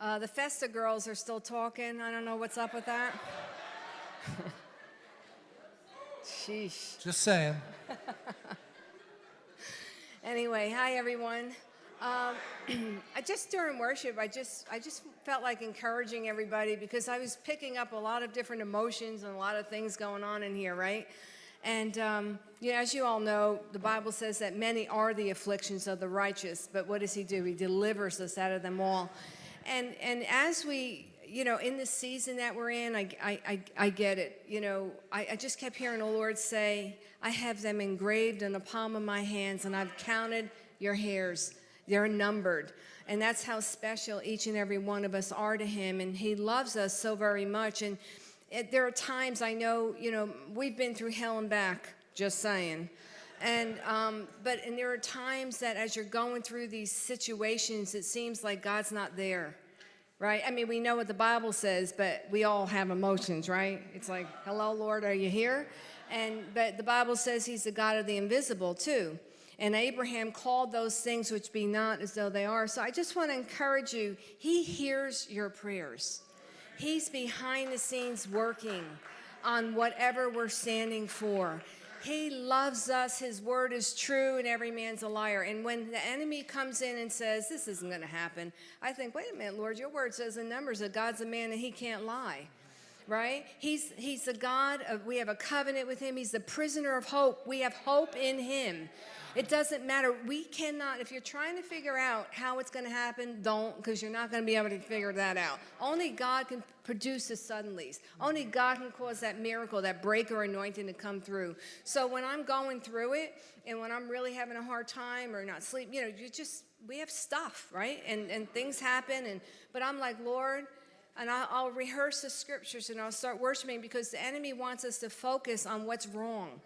Uh, the Festa girls are still talking. I don't know what's up with that. Sheesh. Just saying. Anyway, hi everyone. Um, I just during worship, I just I just felt like encouraging everybody because I was picking up a lot of different emotions and a lot of things going on in here, right? And um, you know, as you all know, the Bible says that many are the afflictions of the righteous, but what does He do? He delivers us out of them all. And and as we you know, in the season that we're in, I, I, I, I get it. You know, I, I just kept hearing the Lord say, I have them engraved in the palm of my hands, and I've counted your hairs. They're numbered. And that's how special each and every one of us are to Him. And He loves us so very much. And it, there are times I know, you know, we've been through hell and back, just saying. And, um, but, and there are times that as you're going through these situations, it seems like God's not there right? I mean, we know what the Bible says, but we all have emotions, right? It's like, hello, Lord, are you here? And, but the Bible says he's the God of the invisible too. And Abraham called those things which be not as though they are. So I just want to encourage you, he hears your prayers. He's behind the scenes working on whatever we're standing for. He loves us. His word is true, and every man's a liar. And when the enemy comes in and says, This isn't going to happen, I think, Wait a minute, Lord, your word says in Numbers that God's a man and he can't lie right? He's, he's the God of, we have a covenant with him. He's the prisoner of hope. We have hope in him. It doesn't matter. We cannot, if you're trying to figure out how it's going to happen, don't, because you're not going to be able to figure that out. Only God can produce the suddenlies. Only God can cause that miracle, that breaker anointing to come through. So when I'm going through it and when I'm really having a hard time or not sleep, you know, you just, we have stuff, right? And, and things happen. And, but I'm like, Lord, and I'll, I'll rehearse the scriptures and I'll start worshiping because the enemy wants us to focus on what's wrong.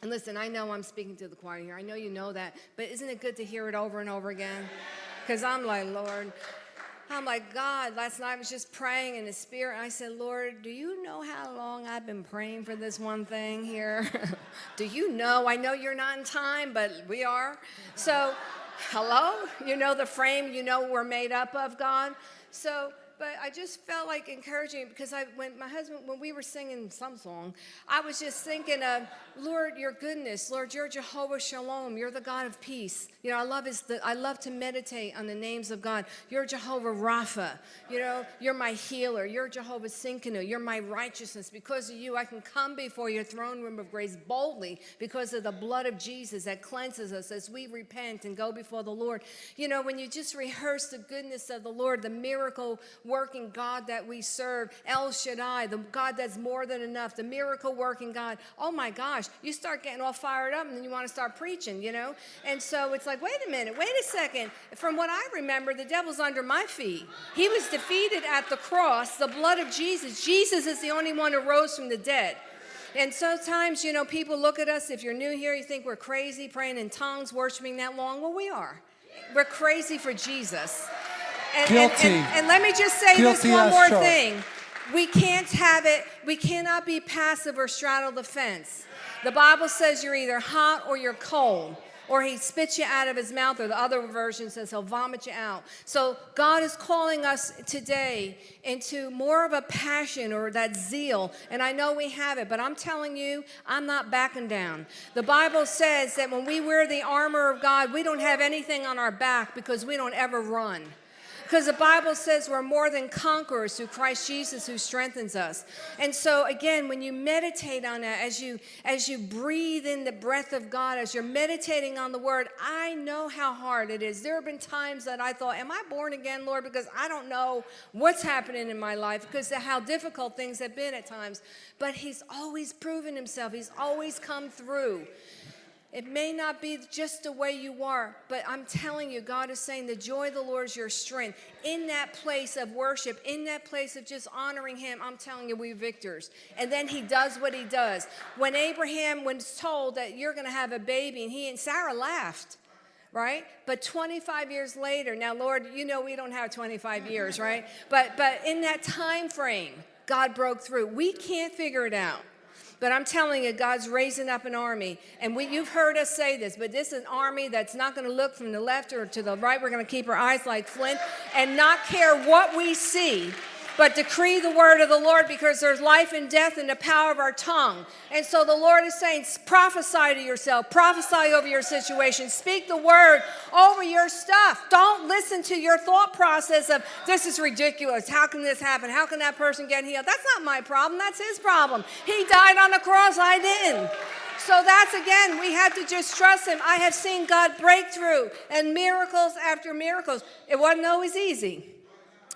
And listen, I know I'm speaking to the choir here. I know you know that. But isn't it good to hear it over and over again? Because I'm like, Lord, I'm like, God, last night I was just praying in the spirit. I said, Lord, do you know how long I've been praying for this one thing here? do you know? I know you're not in time, but we are. So, hello? You know the frame you know we're made up of, God? So, but I just felt like encouraging because I, when my husband, when we were singing some song, I was just thinking of, Lord, your goodness, Lord, you're Jehovah Shalom, you're the God of peace. You know, I love is the, I love to meditate on the names of God. You're Jehovah Rapha, you know, you're my healer, you're Jehovah Tsidkenu, you're my righteousness. Because of you, I can come before your throne room of grace boldly because of the blood of Jesus that cleanses us as we repent and go before the Lord. You know, when you just rehearse the goodness of the Lord, the miracle working God that we serve, El Shaddai, the God that's more than enough, the miracle working God. Oh my gosh, you start getting all fired up and then you want to start preaching, you know? And so it's like, wait a minute, wait a second. From what I remember, the devil's under my feet. He was defeated at the cross, the blood of Jesus. Jesus is the only one who rose from the dead. And sometimes, you know, people look at us, if you're new here, you think we're crazy praying in tongues, worshiping that long. Well, we are. We're crazy for Jesus. And, Guilty. And, and, and let me just say Guilty this one more thing. We can't have it, we cannot be passive or straddle the fence. The Bible says you're either hot or you're cold, or he spits you out of his mouth, or the other version says he'll vomit you out. So God is calling us today into more of a passion or that zeal, and I know we have it, but I'm telling you, I'm not backing down. The Bible says that when we wear the armor of God, we don't have anything on our back because we don't ever run. Because the Bible says we're more than conquerors through Christ Jesus who strengthens us. And so again, when you meditate on that, as you as you breathe in the breath of God, as you're meditating on the word, I know how hard it is. There have been times that I thought, Am I born again, Lord? Because I don't know what's happening in my life because of how difficult things have been at times. But he's always proven himself, he's always come through. It may not be just the way you are, but I'm telling you, God is saying the joy of the Lord is your strength. In that place of worship, in that place of just honoring Him, I'm telling you, we're victors. And then He does what He does. When Abraham was told that you're going to have a baby, and he and Sarah laughed right but 25 years later now lord you know we don't have 25 years right but but in that time frame god broke through we can't figure it out But I'm telling you, God's raising up an army. And we, you've heard us say this, but this is an army that's not going to look from the left or to the right. We're going to keep our eyes like flint and not care what we see but decree the word of the Lord because there's life and death in the power of our tongue. And so the Lord is saying, prophesy to yourself, prophesy over your situation, speak the word over your stuff. Don't listen to your thought process of, this is ridiculous. How can this happen? How can that person get healed? That's not my problem. That's his problem. He died on the cross. I didn't. So that's again, we have to just trust him. I have seen God breakthrough and miracles after miracles. It wasn't always easy.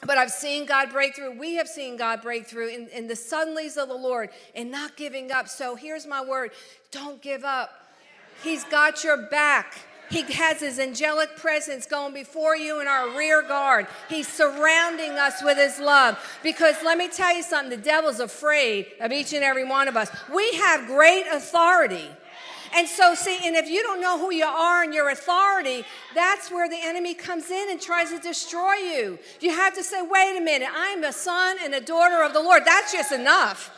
But I've seen God break through. We have seen God break through in, in the suddenlies of the Lord and not giving up. So here's my word don't give up. He's got your back. He has his angelic presence going before you in our rear guard. He's surrounding us with his love. Because let me tell you something the devil's afraid of each and every one of us. We have great authority. And so, see, and if you don't know who you are and your authority, that's where the enemy comes in and tries to destroy you. You have to say, wait a minute, I'm a son and a daughter of the Lord. That's just enough.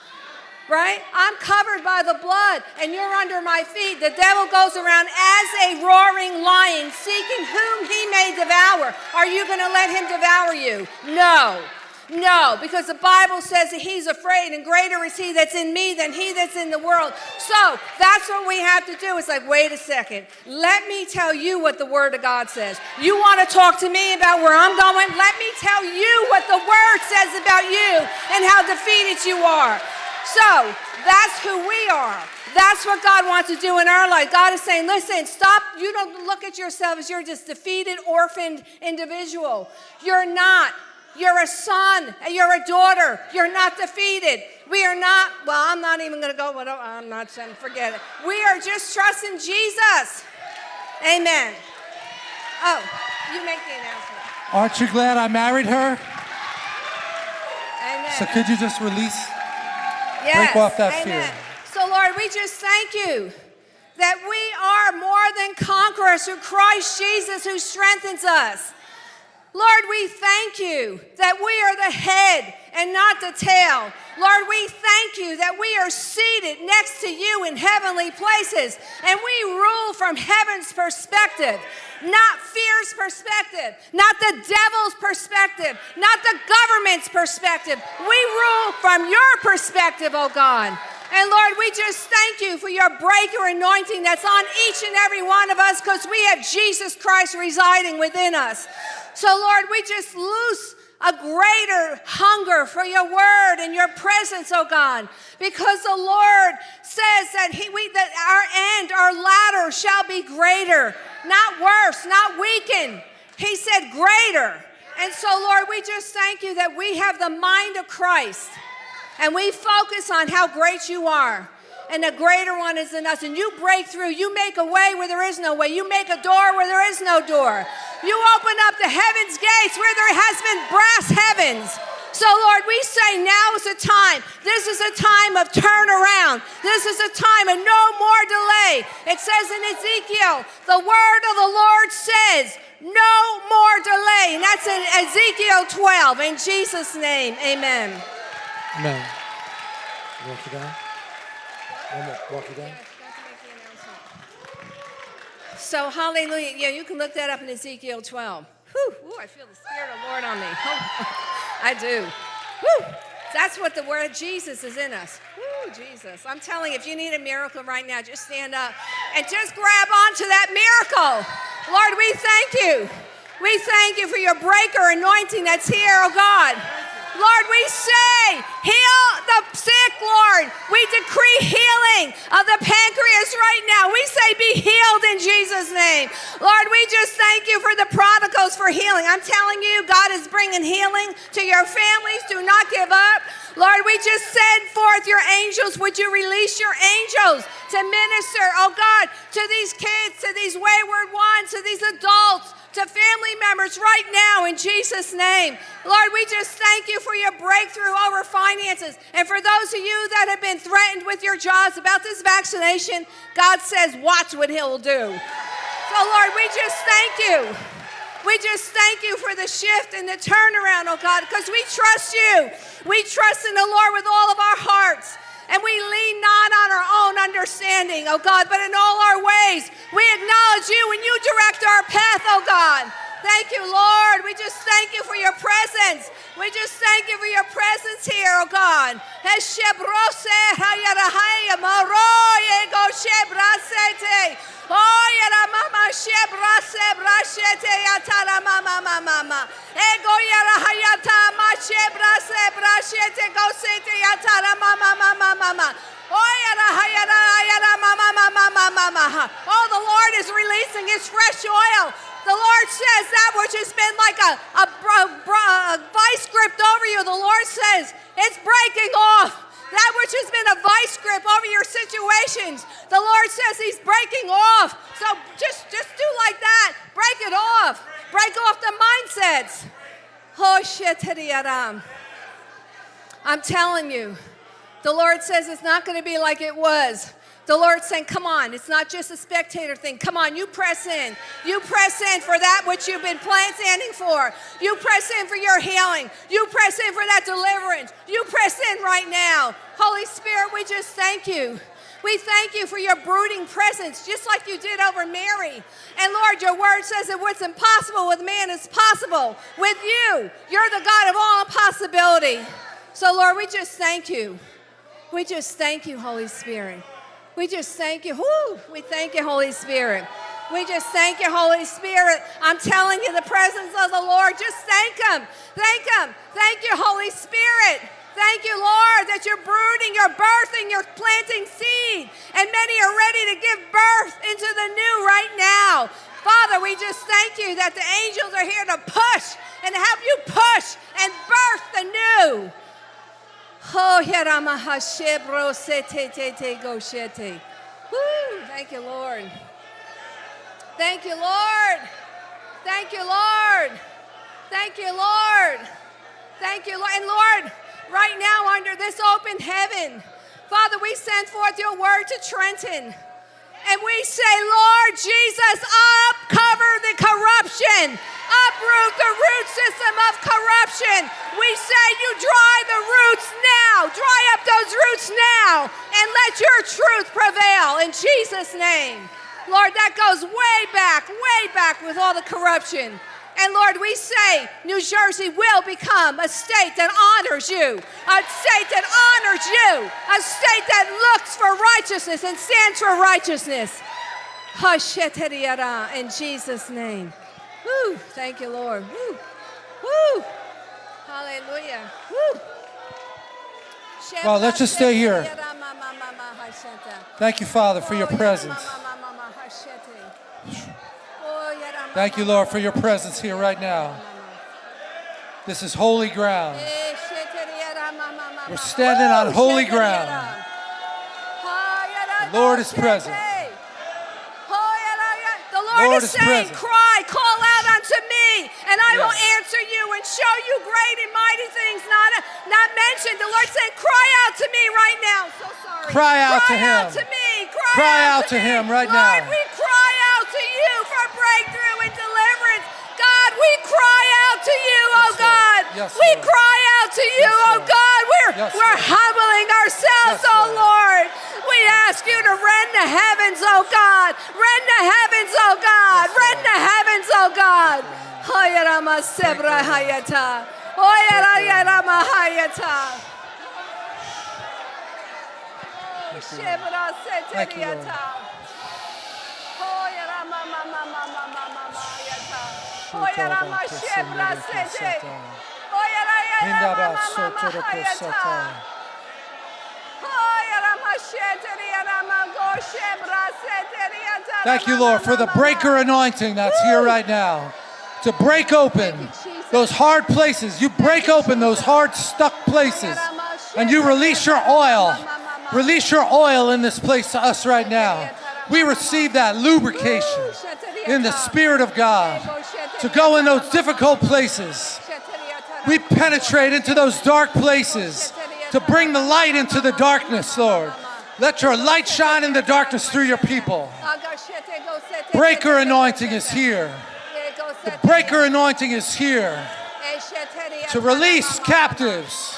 Right? I'm covered by the blood and you're under my feet. The devil goes around as a roaring lion seeking whom he may devour. Are you going to let him devour you? No. No, because the Bible says that he's afraid, and greater is he that's in me than he that's in the world. So that's what we have to do. It's like, wait a second. Let me tell you what the Word of God says. You want to talk to me about where I'm going? Let me tell you what the Word says about you and how defeated you are. So that's who we are. That's what God wants to do in our life. God is saying, listen, stop. You don't look at yourself as you're just defeated, orphaned individual. You're not. You're a son and you're a daughter. You're not defeated. We are not, well, I'm not even going to go, I'm not saying, forget it. We are just trusting Jesus. Amen. Oh, you make the announcement. Aren't you glad I married her? Amen. So could you just release, yes. break off that Amen. fear? So, Lord, we just thank you that we are more than conquerors through Christ Jesus who strengthens us. Lord, we thank you that we are the head and not the tail. Lord, we thank you that we are seated next to you in heavenly places and we rule from heaven's perspective, not fear's perspective, not the devil's perspective, not the government's perspective. We rule from your perspective, oh God. And Lord, we just thank you for your breaker anointing that's on each and every one of us because we have Jesus Christ residing within us. So, Lord, we just loose a greater hunger for your word and your presence, oh God, because the Lord says that he, we, that our end, our latter shall be greater, not worse, not weakened. He said greater. And so, Lord, we just thank you that we have the mind of Christ and we focus on how great you are and the greater one is in us. And you break through. You make a way where there is no way. You make a door where there is no door. You open up the heaven's gates where there has been brass heavens. So, Lord, we say now is a time. This is a time of turnaround. This is a time of no more delay. It says in Ezekiel, the word of the Lord says, no more delay. And that's in Ezekiel 12. In Jesus' name, amen. Amen. Walk it down. One more. Walk it down. So, hallelujah. Yeah, you can look that up in Ezekiel 12. Whew, ooh, I feel the Spirit of the Lord on me. I do. Whew, that's what the word of Jesus is in us. Whew, Jesus. I'm telling you, if you need a miracle right now, just stand up and just grab onto that miracle. Lord, we thank you. We thank you for your breaker anointing that's here, oh God. Lord, we say, heal the sick, Lord. We decree healing of the pancreas right now. We say, be healed in Jesus' name. Lord, we just thank you for the prodigals for healing. I'm telling you, God is bringing healing to your families. Do not give up. Lord, we just send forth your angels. Would you release your angels to minister, oh God, to these kids, to these wayward ones, to these adults? To family members right now in Jesus' name. Lord, we just thank you for your breakthrough over finances. And for those of you that have been threatened with your jobs about this vaccination, God says, watch what He'll do. So, Lord, we just thank you. We just thank you for the shift and the turnaround, oh God, because we trust you. We trust in the Lord with all of our hearts. And we lean not on our own understanding, oh God, but in all our ways we acknowledge you and you direct our path, oh God. Thank you, Lord. We just thank you for your presence. We just thank you for your presence here, oh God. Oh, the Lord is releasing His fresh oil. The Lord says that which has been like a, a, br- a vice grip over you, the Lord says it's breaking off. That which has been a vice grip over your situations, the Lord says He's breaking off. So just, just do like that. Break it off. Break off the mindsets. Oh, I'm telling you, the Lord says it's not going to be like it was. The Lord's saying, Come on, it's not just a spectator thing. Come on, you press in. You press in for that which you've been plan- standing for. You press in for your healing. You press in for that deliverance. You press in right now. Holy Spirit, we just thank you. We thank you for your brooding presence, just like you did over Mary. And Lord, your word says that what's impossible with man is possible with you. You're the God of all possibility. So, Lord, we just thank you. We just thank you, Holy Spirit. We just thank you. Whoo, we thank you, Holy Spirit. We just thank you, Holy Spirit. I'm telling you, the presence of the Lord, just thank Him. Thank Him. Thank you, Holy Spirit. Thank you, Lord, that you're brooding, you're birthing, you're planting seed, and many are ready to give birth into the new right now. Father, we just thank you that the angels are here to push and help you push and birth the new. Oh, Yaramahashebro sete te te go shete. Woo! Thank you, Lord. Thank you, Lord. Thank you, Lord. Thank you, Lord. Thank you, Lord. And Lord, right now, under this open heaven, Father, we send forth your word to Trenton. And we say, Lord Jesus, upcover the corruption, uproot the root system of corruption. We say, you dry the roots now, dry up those roots now, and let your truth prevail in Jesus' name. Lord, that goes way back, way back with all the corruption. And Lord, we say New Jersey will become a state that honors you, a state that honors you, a state that looks for righteousness and stands for righteousness. In Jesus' name. Woo! Thank you, Lord. Woo! Woo! Hallelujah. Woo! Well, let's just stay here. Thank you, Father, for your Oh, presence. Thank you, Lord, for your presence here right now. This is holy ground. We're standing on holy ground. The Lord is present. shete. Ha, yara ya- The Lord, Lord is, is saying, present. Cry, call out unto me, and I will answer you and show you great and mighty things not, not mentioned. The Lord saying, Cry out to me right now. So sorry. Cry out cry to out him. to me. Cry, Cry out, out to, me. him right Lord, now. Yes, we Lord. cry out to you, Yes, oh God. We're, Yes, we're Lord. humbling ourselves, Yes, oh Lord. We ask you to rend the heavens, oh God. Rend the heavens, oh God. Rend the heavens, oh God. Hayarama sebra hayata. Oyarayarama hayata. Shebra Thank you, Lord. seteriata. Oyarama mama mama mama hayata. Oyarama shebra sete. Thank you, Lord, for the breaker anointing that's here right now. To break open Thank you, Jesus. those hard places. You break open those hard, stuck places. And you release your oil. Release your oil in this place to us right now. We receive that lubrication in the Spirit of God to go in those difficult places. We penetrate into those dark places to bring the light into the darkness, Lord. Let your light shine in the darkness through your people. Breaker anointing is here. The breaker anointing is here to release captives,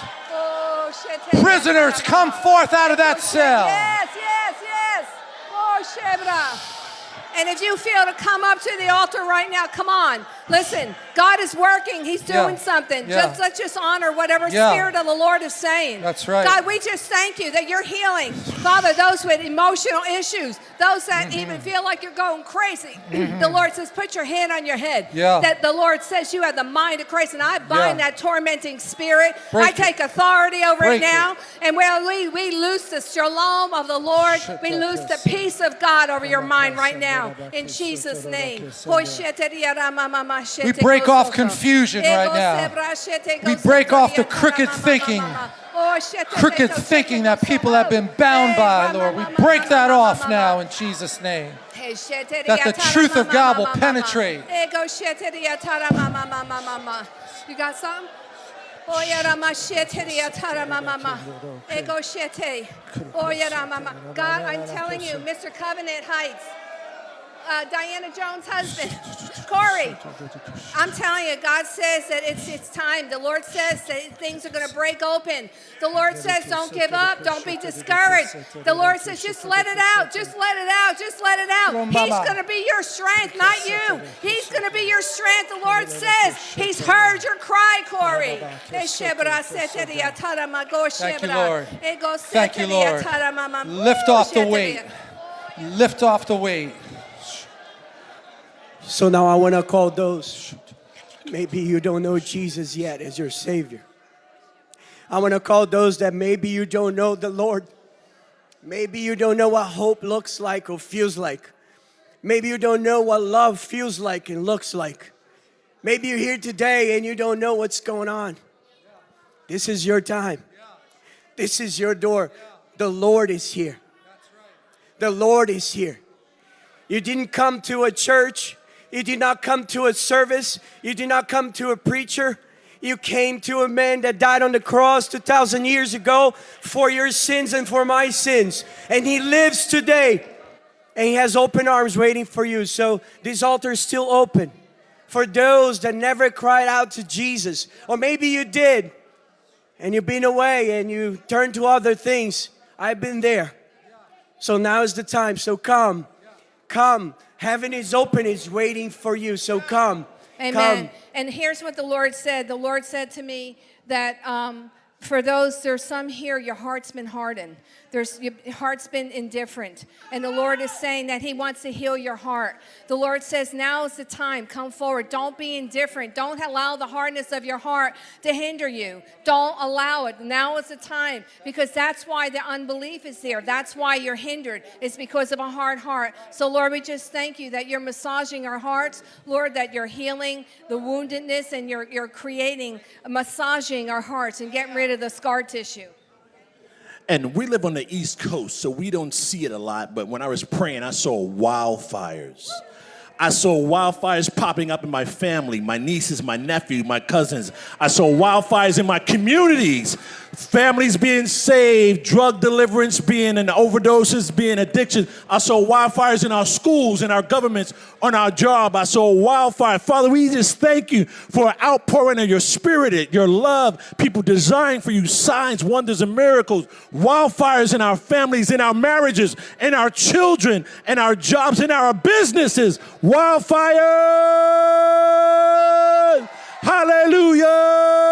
Prisoners, come forth out of that cell. Yes, yes, yes. Oh, And if you feel to come up to the altar right now, come on. Listen, God is working. He's doing Yeah. something. Yeah. Just let's just honor whatever Yeah. spirit of the Lord is saying. That's right. God, we just thank you that you're healing. Father, those with emotional issues, those that Mm-hmm. even feel like you're going crazy. The Lord says, put your hand on your head. Yeah. That the Lord says you have the mind of Christ. And I bind that tormenting spirit. Break I it. take authority over Break it it. now. And well, we, we loose the shalom of the Lord. We loose the peace of God over your mind right now. In Jesus' name. We break off confusion right now. We break off the crooked thinking. Crooked thinking that people have been bound by, Lord. We break that off now in Jesus' name. That the truth of God will penetrate. You got some? Oya rama sheteri atara mama ma. Ego shete. Oya rama ma. God, I'm telling you, Mr. Covenant Heights, uh, Diana Jones' husband, Corey. I'm telling you, God says that it's it's time. The Lord says that things are going to break open. The Lord says, don't give up, don't be discouraged. The Lord says, just let it out, just let it out, just let it out. He's going to be your strength, not you. He's going to be your strength. The Lord says He's heard your cry, Corey. Thank you, Lord. Thank you, Lord. Lift off the weight. Lift off the weight. So now I want to call those, maybe you don't know Jesus yet as your Savior. I want to call those that maybe you don't know the Lord. Maybe you don't know what hope looks like or feels like. Maybe you don't know what love feels like and looks like. Maybe you're here today and you don't know what's going on. This is your time. This is your door. The Lord is here. The Lord is here. You didn't come to a church. You did not come to a service. You did not come to a preacher. You came to a man that died on the cross 2,000 years ago for your sins and for my sins. And he lives today. And he has open arms waiting for you. So this altar is still open for those that never cried out to Jesus. Or maybe you did and you've been away and you turned to other things. I've been there. So now is the time. So come, come. Heaven is open, is waiting for you. So come, Amen. come. And here's what the Lord said. The Lord said to me that um, for those, there's some here, your heart's been hardened. There's your heart's been indifferent. And the Lord is saying that He wants to heal your heart. The Lord says, now is the time. Come forward. Don't be indifferent. Don't allow the hardness of your heart to hinder you. Don't allow it. Now is the time because that's why the unbelief is there. That's why you're hindered. It's because of a hard heart. So, Lord, we just thank you that you're massaging our hearts. Lord, that you're healing the woundedness and you're, you're creating, massaging our hearts and getting rid of the scar tissue. And we live on the East Coast, so we don't see it a lot. But when I was praying, I saw wildfires. I saw wildfires popping up in my family, my nieces, my nephew, my cousins. I saw wildfires in my communities, families being saved, drug deliverance being and overdoses being addiction. I saw wildfires in our schools, in our governments, on our job. I saw wildfire. Father, we just thank you for outpouring of your spirit, your love, people designed for you, signs, wonders, and miracles. Wildfires in our families, in our marriages, in our children, in our jobs, in our businesses. Wildfire! Hallelujah!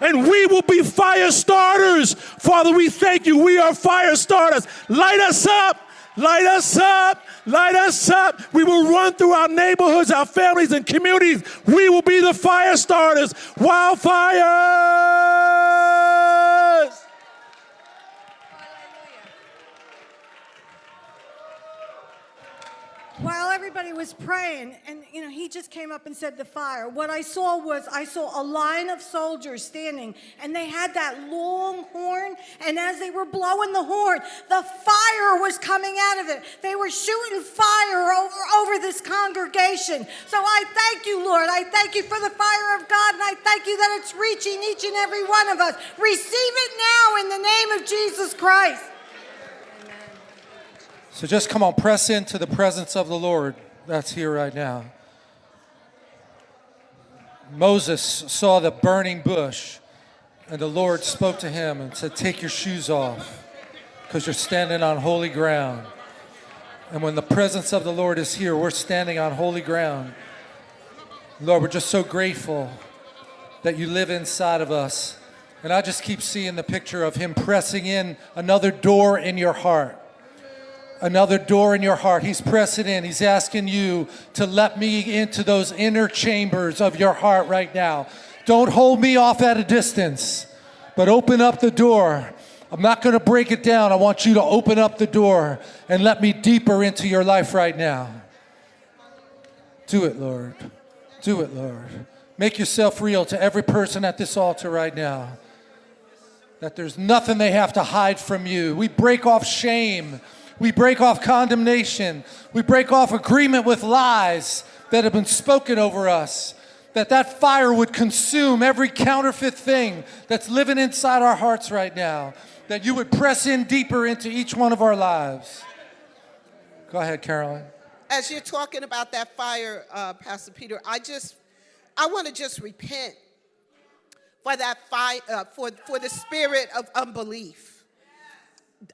And we will be fire starters. Father, we thank you. We are fire starters. Light us up. Light us up. Light us up. We will run through our neighborhoods, our families, and communities. We will be the fire starters. Wildfires! While everybody was praying, and you know, he just came up and said the fire. What I saw was I saw a line of soldiers standing, and they had that long horn. And as they were blowing the horn, the fire was coming out of it. They were shooting fire over, over this congregation. So I thank you, Lord. I thank you for the fire of God, and I thank you that it's reaching each and every one of us. Receive it now in the name of Jesus Christ. So just come on, press into the presence of the Lord that's here right now. Moses saw the burning bush And the Lord spoke to him and said, Take your shoes off because you're standing on holy ground. And when the presence of the Lord is here, we're standing on holy ground. Lord, we're just so grateful that you live inside of us. And I just keep seeing the picture of him pressing in another door in your heart. Another door in your heart. He's pressing in. He's asking you to let me into those inner chambers of your heart right now. Don't hold me off at a distance, but open up the door. I'm not going to break it down. I want you to open up the door and let me deeper into your life right now. Do it, Lord. Do it, Lord. Make yourself real to every person at this altar right now. That there's nothing they have to hide from you. We break off shame. We break off condemnation. We break off agreement with lies that have been spoken over us. That that fire would consume every counterfeit thing that's living inside our hearts right now. That you would press in deeper into each one of our lives. Go ahead, Carolyn. as you're talking about that fire, uh, Pastor Peter, I just, I want to just repent for that fire, uh, for for the spirit of unbelief.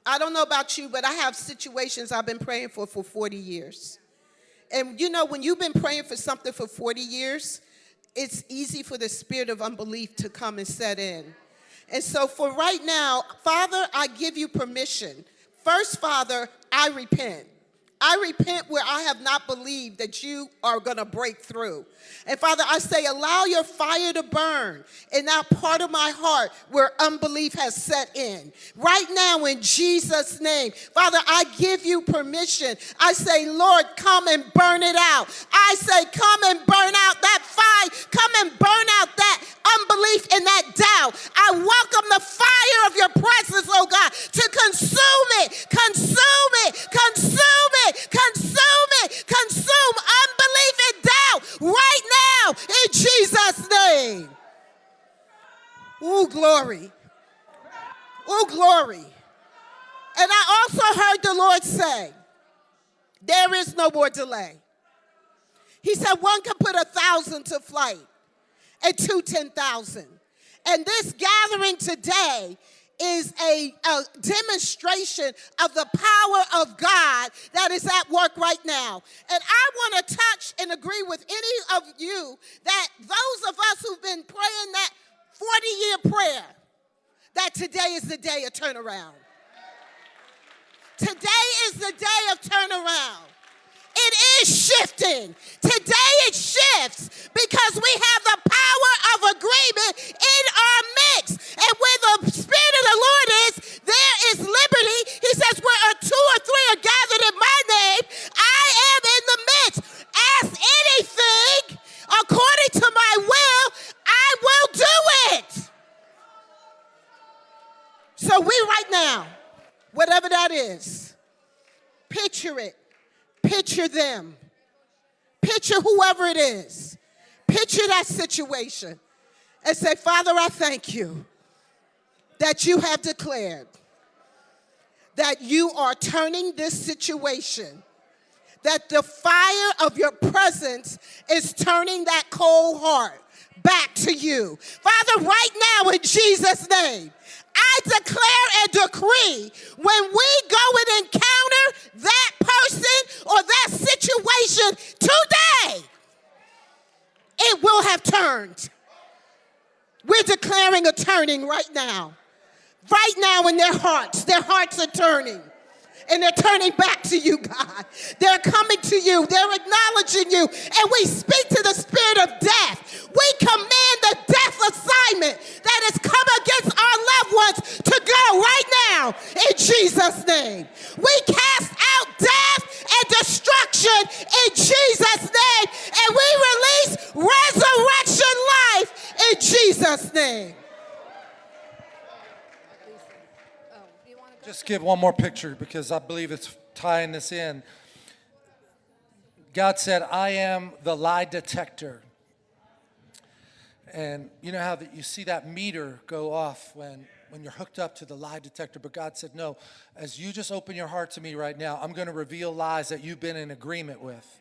I don't know about you, but I have situations I've been praying for for 40 years, and you know when you've been praying for something for 40 years, it's easy for the spirit of unbelief to come and set in. And so for right now, Father, I give you permission. First, Father, I repent. I repent where I have not believed that you are going to break through. And Father, I say, allow your fire to burn in that part of my heart where unbelief has set in. Right now, in Jesus' name, Father, I give you permission. I say, Lord, come and burn it out. I say, come and burn out that fire. Come and burn out that unbelief and that doubt. I welcome the fire of your presence, oh God, to consume it, consume it, consume it, consume it, consume unbelief and doubt right now in Jesus' name. Ooh, glory. Ooh, glory. And I also heard the Lord say, there is no more delay. He said, one can put a thousand to flight and two 10,000. And this gathering today is a, a, demonstration of the power of God that is at work right now. And I want to touch and agree with any of you that those of us who've been praying that 40 year prayer, that today is the day of turnaround. Today is the day of turnaround. It is shifting. Today it shifts because we have the power of agreement in our midst. And where the Spirit of the Lord is, there is liberty. He says, Where two or three are gathered in my name, I am in the midst. Ask anything according to my will, I will do it. So we right now, whatever that is, picture it Picture them. Picture whoever it is. Picture that situation and say, Father, I thank you that you have declared that you are turning this situation, that the fire of your presence is turning that cold heart back to you. Father, right now in Jesus' name, I declare and decree when we go and encounter that person or that situation today, it will have turned. We're declaring a turning right now. Right now in their hearts, their hearts are turning and they're turning back to you, God. They're coming to you, they're acknowledging you, and we speak to the spirit of death. We command the death assignment that has come against our loved ones to go right now in Jesus' name. We cast out death and destruction in Jesus' name, and we release resurrection life in Jesus' name. Just give one more picture because I believe it's tying this in. God said, I am the lie detector. And you know how that you see that meter go off when, when you're hooked up to the lie detector, but God said, No, as you just open your heart to me right now, I'm going to reveal lies that you've been in agreement with.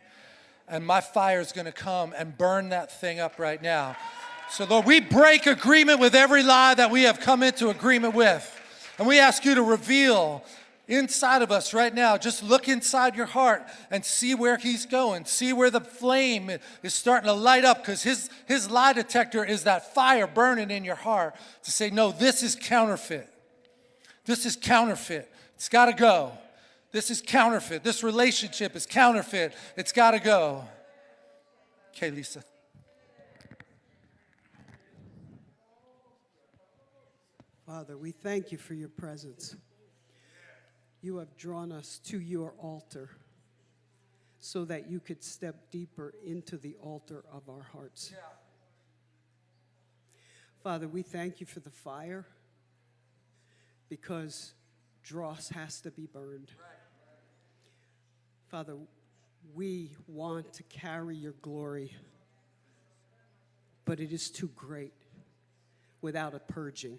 And my fire is going to come and burn that thing up right now. So, Lord, we break agreement with every lie that we have come into agreement with. And we ask you to reveal inside of us right now. Just look inside your heart and see where he's going. See where the flame is starting to light up because his, his lie detector is that fire burning in your heart to say, no, this is counterfeit. This is counterfeit. It's got to go. This is counterfeit. This relationship is counterfeit. It's got to go. Okay, Lisa. Father, we thank you for your presence. You have drawn us to your altar so that you could step deeper into the altar of our hearts. Father, we thank you for the fire because dross has to be burned. Father, we want to carry your glory, but it is too great without a purging.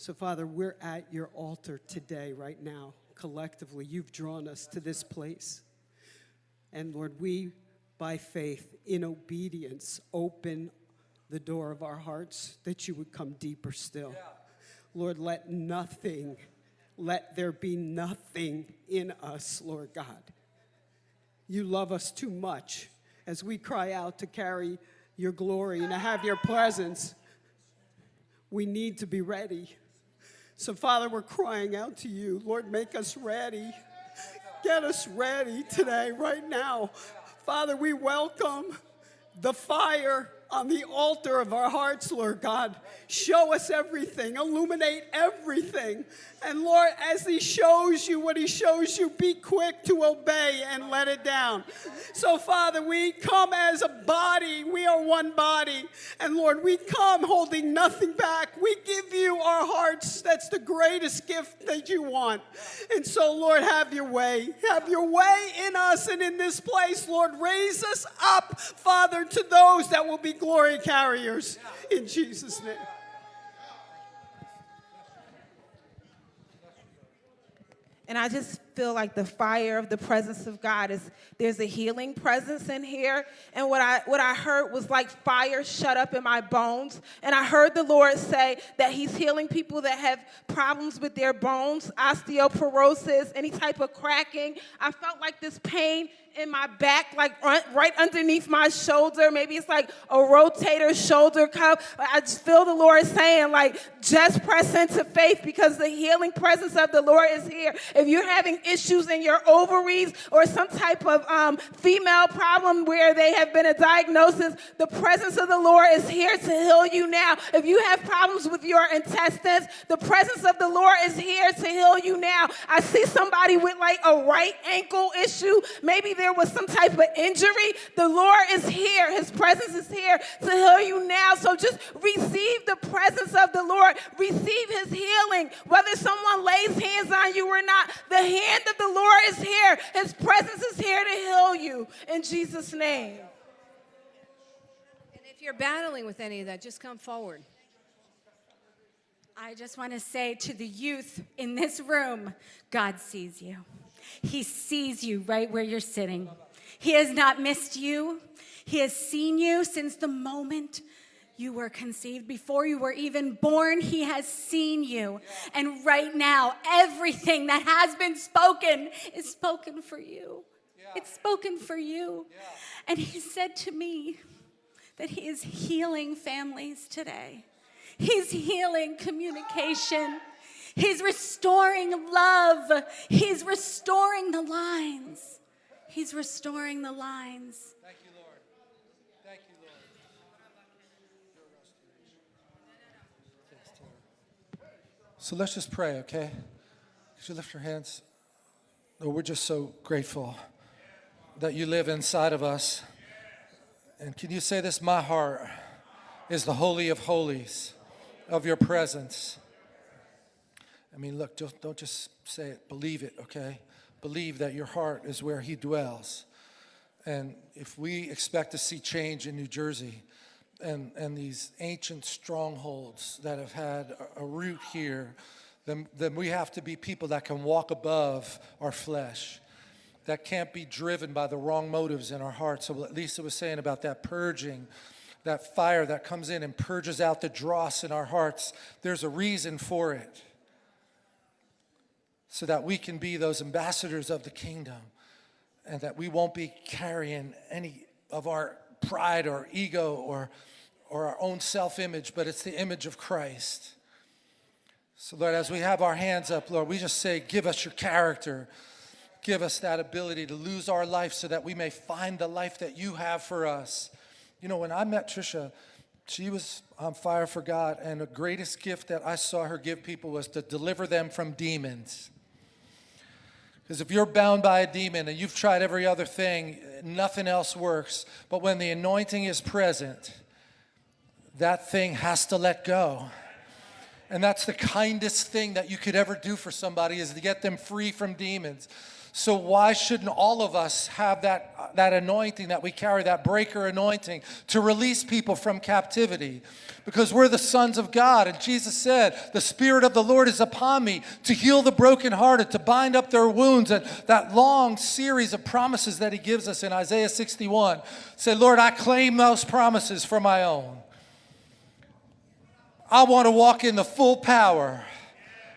So, Father, we're at your altar today, right now, collectively. You've drawn us to this place. And Lord, we, by faith, in obedience, open the door of our hearts that you would come deeper still. Lord, let nothing, let there be nothing in us, Lord God. You love us too much as we cry out to carry your glory and to have your presence. We need to be ready. So, Father, we're crying out to you. Lord, make us ready. Get us ready today, right now. Father, we welcome the fire on the altar of our hearts, Lord God. Show us everything, illuminate everything. And Lord, as He shows you what He shows you, be quick to obey and let it down. So, Father, we come as a body. We are one body. And Lord, we come holding nothing back. We give you our hearts. That's the greatest gift that you want. And so, Lord, have your way. Have your way in us and in this place, Lord. Raise us up, Father, to those that will be glory carriers. In Jesus' name. And I just feel like the fire of the presence of God is there's a healing presence in here. And what I what I heard was like fire shut up in my bones. And I heard the Lord say that He's healing people that have problems with their bones, osteoporosis, any type of cracking. I felt like this pain in my back, like right underneath my shoulder. Maybe it's like a rotator shoulder cuff. I just feel the Lord saying, like, just press into faith because the healing presence of the Lord is here. If you're having issues in your ovaries or some type of um, female problem where they have been a diagnosis, the presence of the Lord is here to heal you now. If you have problems with your intestines, the presence of the Lord is here to heal you now. I see somebody with like a right ankle issue. Maybe there was some type of injury. The Lord is here. His presence is here to heal you now. So just receive the presence of the Lord. Receive his healing. Whether someone lays hands on you or not, the hand of the Lord is here. His presence is here to heal you in Jesus' name. And if you're battling with any of that, just come forward. I just want to say to the youth in this room God sees you. He sees you right where you're sitting. He has not missed you. He has seen you since the moment you were conceived. Before you were even born, He has seen you. And right now, everything that has been spoken is spoken for you. It's spoken for you. And He said to me that He is healing families today. He's healing communication. He's restoring love. He's restoring the lines. He's restoring the lines. Thank you, Lord. Thank you, Lord. So let's just pray, okay? Could you lift your hands? Lord, we're just so grateful that you live inside of us. And can you say this? My heart is the holy of holies of your presence. I mean, look, just, don't just say it, believe it, okay? Believe that your heart is where He dwells. And if we expect to see change in New Jersey and, and these ancient strongholds that have had a, a root here, then, then we have to be people that can walk above our flesh that can't be driven by the wrong motives in our hearts. So what Lisa was saying about that purging that fire that comes in and purges out the dross in our hearts. There's a reason for it. So that we can be those ambassadors of the kingdom and that we won't be carrying any of our pride or ego or, or our own self image, but it's the image of Christ. So, Lord, as we have our hands up, Lord, we just say, Give us your character. Give us that ability to lose our life so that we may find the life that you have for us. You know, when I met Trisha, she was on fire for God, and the greatest gift that I saw her give people was to deliver them from demons. Because if you're bound by a demon and you've tried every other thing, nothing else works. But when the anointing is present, that thing has to let go. And that's the kindest thing that you could ever do for somebody is to get them free from demons. So why shouldn't all of us have that, that anointing that we carry, that breaker anointing, to release people from captivity? Because we're the sons of God. And Jesus said, the Spirit of the Lord is upon me to heal the brokenhearted, to bind up their wounds. And that long series of promises that he gives us in Isaiah 61. Say, Lord, I claim those promises for my own. I want to walk in the full power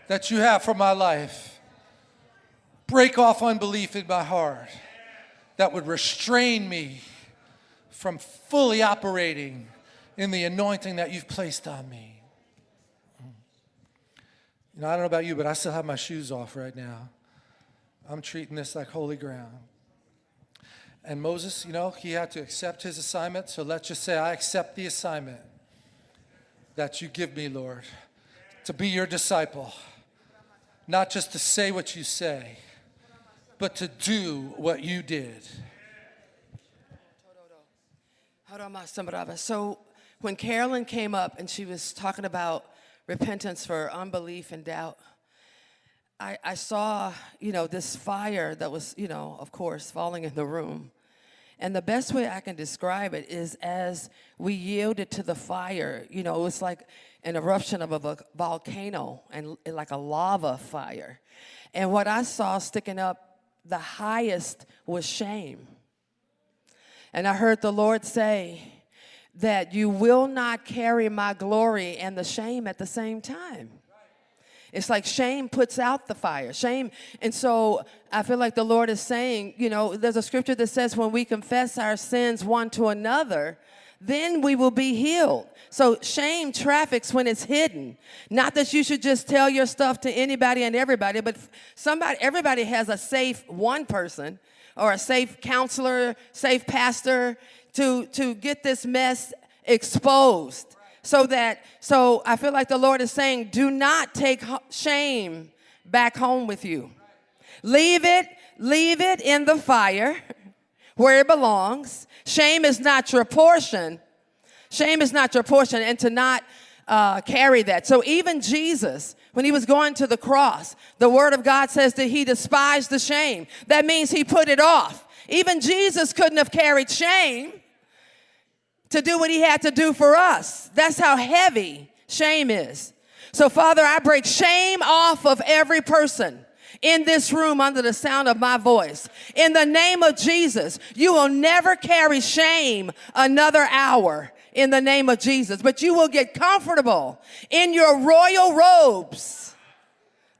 that you have for my life break off unbelief in my heart that would restrain me from fully operating in the anointing that you've placed on me. You know, I don't know about you, but I still have my shoes off right now. I'm treating this like holy ground. And Moses, you know, he had to accept his assignment. So let's just say, I accept the assignment that you give me, Lord, to be your disciple, not just to say what you say but to do what you did. So when Carolyn came up and she was talking about repentance for unbelief and doubt, I, I saw, you know, this fire that was, you know, of course, falling in the room. And the best way I can describe it is as we yielded to the fire, you know, it was like an eruption of a volcano and like a lava fire. And what I saw sticking up the highest was shame. And I heard the Lord say that you will not carry my glory and the shame at the same time. It's like shame puts out the fire. Shame. And so I feel like the Lord is saying, you know, there's a scripture that says when we confess our sins one to another, then we will be healed. So shame traffics when it's hidden. Not that you should just tell your stuff to anybody and everybody, but somebody, everybody has a safe one person or a safe counselor, safe pastor to, to get this mess exposed. So that, so I feel like the Lord is saying, do not take shame back home with you. Leave it, leave it in the fire where it belongs. Shame is not your portion. Shame is not your portion, and to not uh, carry that. So even Jesus, when he was going to the cross, the word of God says that he despised the shame. That means he put it off. Even Jesus couldn't have carried shame to do what he had to do for us. That's how heavy shame is. So, Father, I break shame off of every person in this room under the sound of my voice. In the name of Jesus, you will never carry shame another hour in the name of Jesus, but you will get comfortable in your royal robes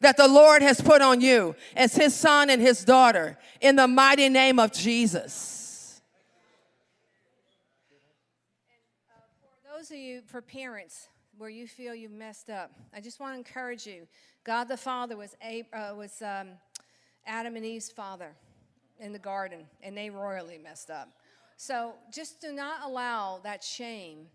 that the Lord has put on you as his son and his daughter in the mighty name of Jesus. Uh, for those of you, for parents, where you feel you've messed up, I just want to encourage you God the Father was, uh, was um, Adam and Eve's father in the garden, and they royally messed up. So just do not allow that shame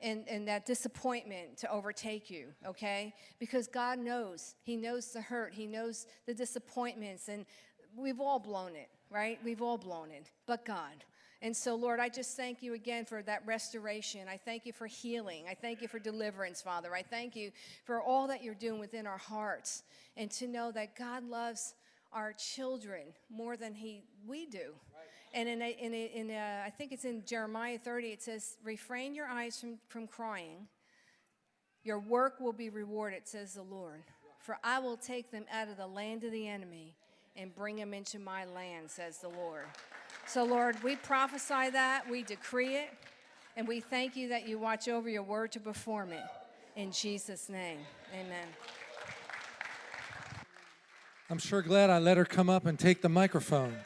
and, and that disappointment to overtake you, okay? Because God knows. He knows the hurt, He knows the disappointments, and we've all blown it, right? We've all blown it, but God. And so, Lord, I just thank you again for that restoration. I thank you for healing. I thank you for deliverance, Father. I thank you for all that you're doing within our hearts and to know that God loves our children more than he, we do. And in, a, in, a, in a, I think it's in Jeremiah 30, it says, refrain your eyes from, from crying. Your work will be rewarded, says the Lord. For I will take them out of the land of the enemy and bring them into my land, says the Lord. So, Lord, we prophesy that, we decree it, And we thank you that you watch over your word to perform it. In Jesus' name, amen. I'm sure glad I let her come up and take the microphone.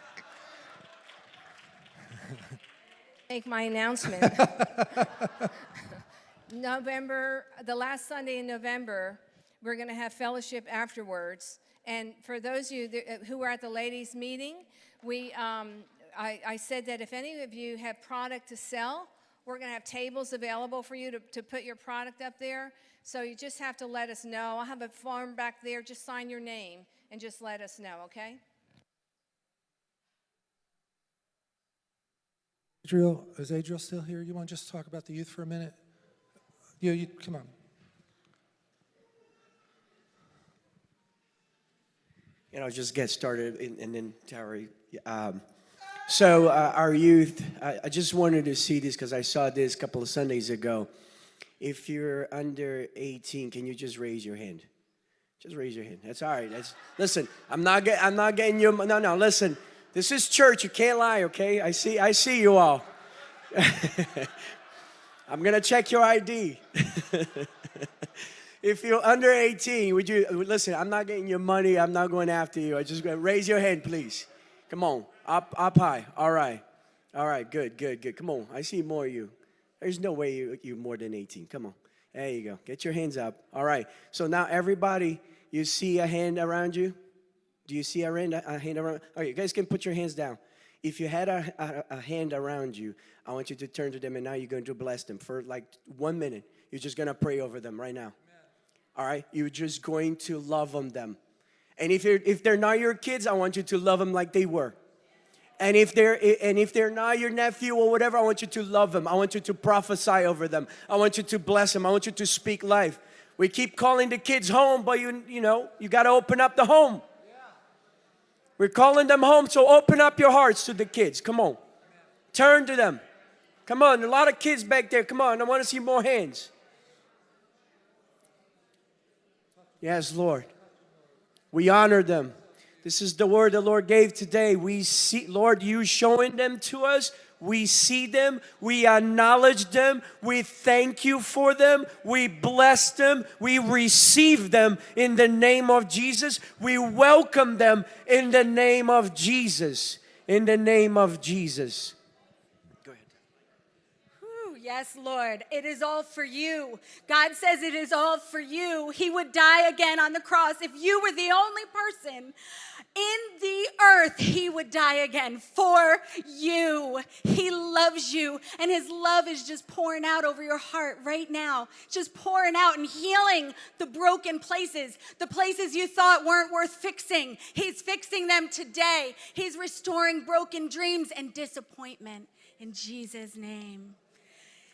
Make my announcement. November, the last Sunday in November, we're going to have fellowship afterwards. And for those of you that, who were at the ladies' meeting, we, um, I, I said that if any of you have product to sell, we're going to have tables available for you to, to put your product up there. So you just have to let us know. I'll have a form back there. Just sign your name and just let us know, okay? Adriel, is Adriel still here? You want to just talk about the youth for a minute? You, you come on. You know, just get started and, and then Terry. Um, so uh, our youth, I, I just wanted to see this because I saw this a couple of Sundays ago. If you're under 18, can you just raise your hand? Just raise your hand. That's all right. That's listen. I'm not get, I'm not getting you. No, no. Listen. This is church. You can't lie. Okay. I see. I see you all. I'm gonna check your ID. if you're under 18, would you listen? I'm not getting your money. I'm not going after you. I just raise your hand, please. Come on, up, up high. All right, all right. Good, good, good. Come on. I see more of you. There's no way you you more than 18. Come on. There you go. Get your hands up. All right. So now everybody, you see a hand around you. Do you see a hand, a hand around? All right, you guys can put your hands down. If you had a, a, a, hand around you, I want you to turn to them and now you're going to bless them for like one minute. You're just going to pray over them right now. All right? You're just going to love on them. And if, you're, if they're not your kids, I want you to love them like they were. And if they're and if they're not your nephew or whatever, I want you to love them. I want you to prophesy over them. I want you to bless them. I want you to speak life. We keep calling the kids home, but you you know, you got to open up the home. We're calling them home, so open up your hearts to the kids. Come on. Turn to them. Come on, a lot of kids back there. Come on, I want to see more hands. Yes, Lord. We honor them. This is the word the Lord gave today. We see, Lord, you showing them to us. We see them. We acknowledge them. We thank you for them. We bless them. We receive them in the name of Jesus. We welcome them in the name of Jesus. In the name of Jesus. Yes, Lord, it is all for you. God says it is all for you. He would die again on the cross. If you were the only person in the earth, He would die again for you. He loves you, and His love is just pouring out over your heart right now, just pouring out and healing the broken places, the places you thought weren't worth fixing. He's fixing them today. He's restoring broken dreams and disappointment in Jesus' name.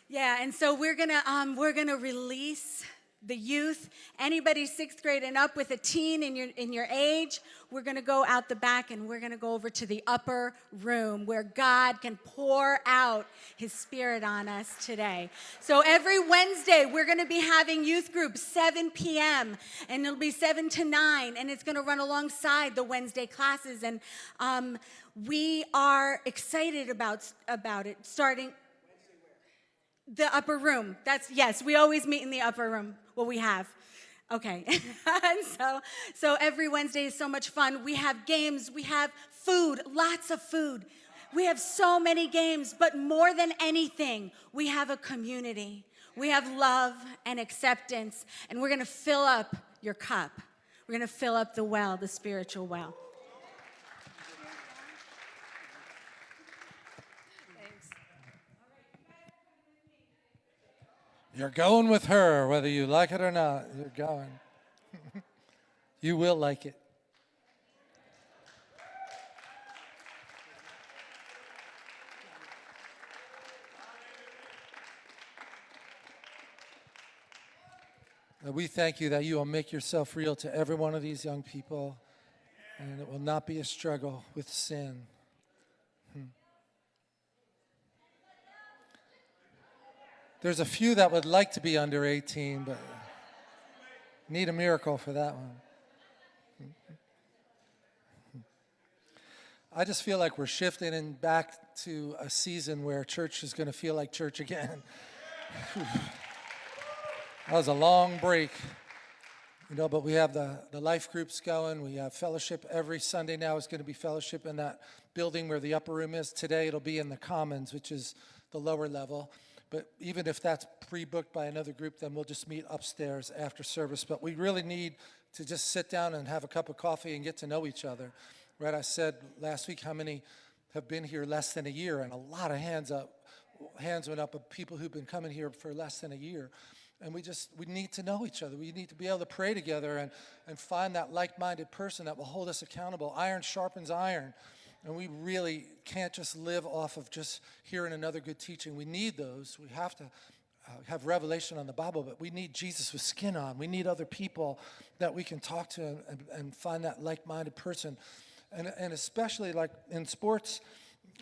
Yeah, and so we're gonna um, we're gonna release the youth, anybody sixth grade and up with a teen in your in your age. We're gonna go out the back and we're gonna go over to the upper room where God can pour out His Spirit on us today. So every Wednesday we're gonna be having youth group 7 p.m. and it'll be 7 to 9, and it's gonna run alongside the Wednesday classes. And um, we are excited about about it starting the upper room. That's yes, we always meet in the upper room. Well, we have. Okay. and so so every Wednesday is so much fun. We have games, we have food, lots of food. We have so many games, but more than anything, we have a community. We have love and acceptance, and we're going to fill up your cup. We're going to fill up the well, the spiritual well. You're going with her, whether you like it or not. You're going. you will like it. We thank you that you will make yourself real to every one of these young people, and it will not be a struggle with sin. There's a few that would like to be under 18, but need a miracle for that one. I just feel like we're shifting and back to a season where church is going to feel like church again. that was a long break. You know, but we have the, the life groups going. We have fellowship every Sunday now is going to be fellowship in that building where the upper room is. Today it'll be in the commons, which is the lower level. But even if that's pre-booked by another group, then we'll just meet upstairs after service. But we really need to just sit down and have a cup of coffee and get to know each other. Right? I said last week how many have been here less than a year, and a lot of hands up, hands went up of people who've been coming here for less than a year. And we just, we need to know each other. We need to be able to pray together and, and find that like-minded person that will hold us accountable. Iron sharpens iron. And we really can't just live off of just hearing another good teaching. We need those. We have to uh, have revelation on the Bible, but we need Jesus with skin on. We need other people that we can talk to and, and find that like-minded person. And, and especially like in sports,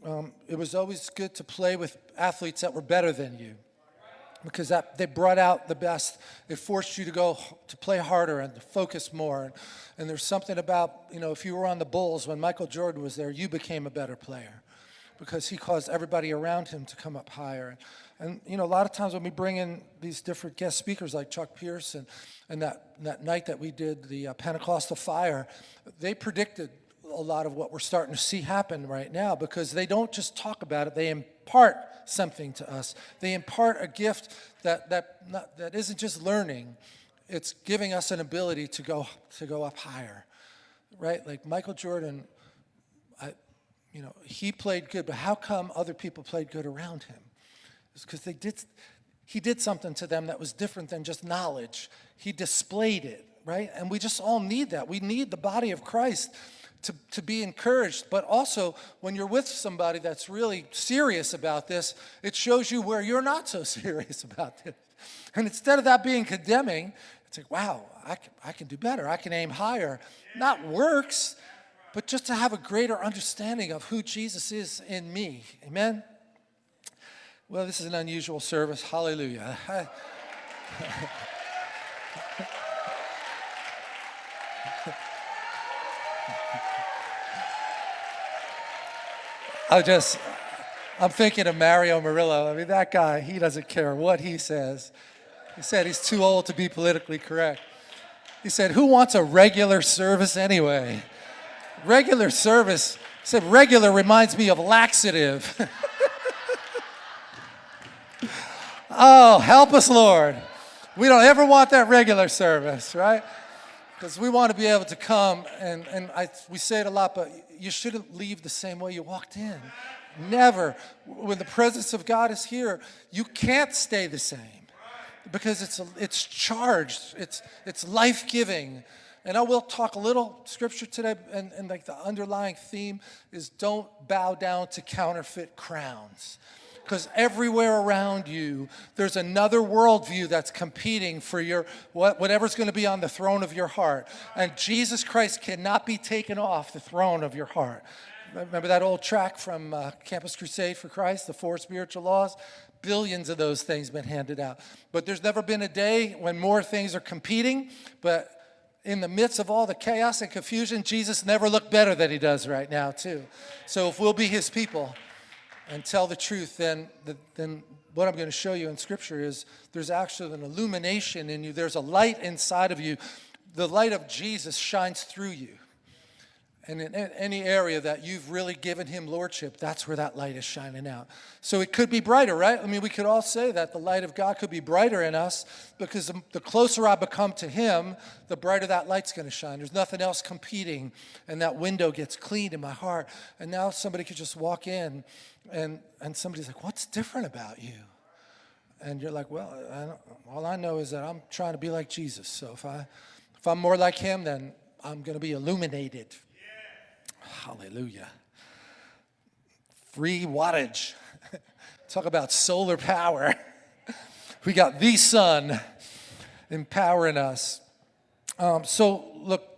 um, it was always good to play with athletes that were better than you because that, they brought out the best. It forced you to go to play harder and to focus more. And, and there's something about, you know, if you were on the Bulls when Michael Jordan was there, you became a better player because he caused everybody around him to come up higher. And, you know, a lot of times when we bring in these different guest speakers like Chuck Pierce and, and that, that night that we did the uh, Pentecostal fire, they predicted a lot of what we're starting to see happen right now because they don't just talk about it, they impart something to us. They impart a gift that, that, not, that isn't just learning, it's giving us an ability to go, to go up higher, right? Like Michael Jordan, I, you know, he played good, but how come other people played good around him? It's because they did, he did something to them that was different than just knowledge. He displayed it, right? And we just all need that. We need the body of Christ to, to be encouraged, but also when you're with somebody that's really serious about this, it shows you where you're not so serious about this. And instead of that being condemning, it's like, wow, I can, I can do better. I can aim higher. Not works, but just to have a greater understanding of who Jesus is in me. Amen? Well, this is an unusual service. Hallelujah. I just, I'm thinking of Mario Murillo. I mean, that guy, he doesn't care what he says. He said he's too old to be politically correct. He said, who wants a regular service anyway? Regular service, he said, regular reminds me of laxative. oh, help us, Lord. We don't ever want that regular service, right? Because we want to be able to come, and, and I, we say it a lot, but you shouldn't leave the same way you walked in. Never. When the presence of God is here, you can't stay the same because it's, it's charged, it's, it's life-giving. And I will talk a little scripture today, and, and like the underlying theme is don't bow down to counterfeit crowns because everywhere around you, there's another worldview that's competing for your whatever's going to be on the throne of your heart. And Jesus Christ cannot be taken off the throne of your heart. Remember that old track from uh, Campus Crusade for Christ, the four spiritual laws? Billions of those things been handed out. But there's never been a day when more things are competing, but in the midst of all the chaos and confusion, Jesus never looked better than he does right now, too. So if we'll be his people, and tell the truth, then, then what I'm going to show you in Scripture is there's actually an illumination in you. There's a light inside of you. The light of Jesus shines through you. And in any area that you've really given him lordship, that's where that light is shining out. So it could be brighter, right? I mean, we could all say that the light of God could be brighter in us because the closer I become to him, the brighter that light's going to shine. There's nothing else competing, and that window gets cleaned in my heart. And now somebody could just walk in, and, and somebody's like, What's different about you? And you're like, Well, I all I know is that I'm trying to be like Jesus. So if, I, if I'm more like him, then I'm going to be illuminated Hallelujah. Free wattage. Talk about solar power. we got the sun empowering us. Um, so look,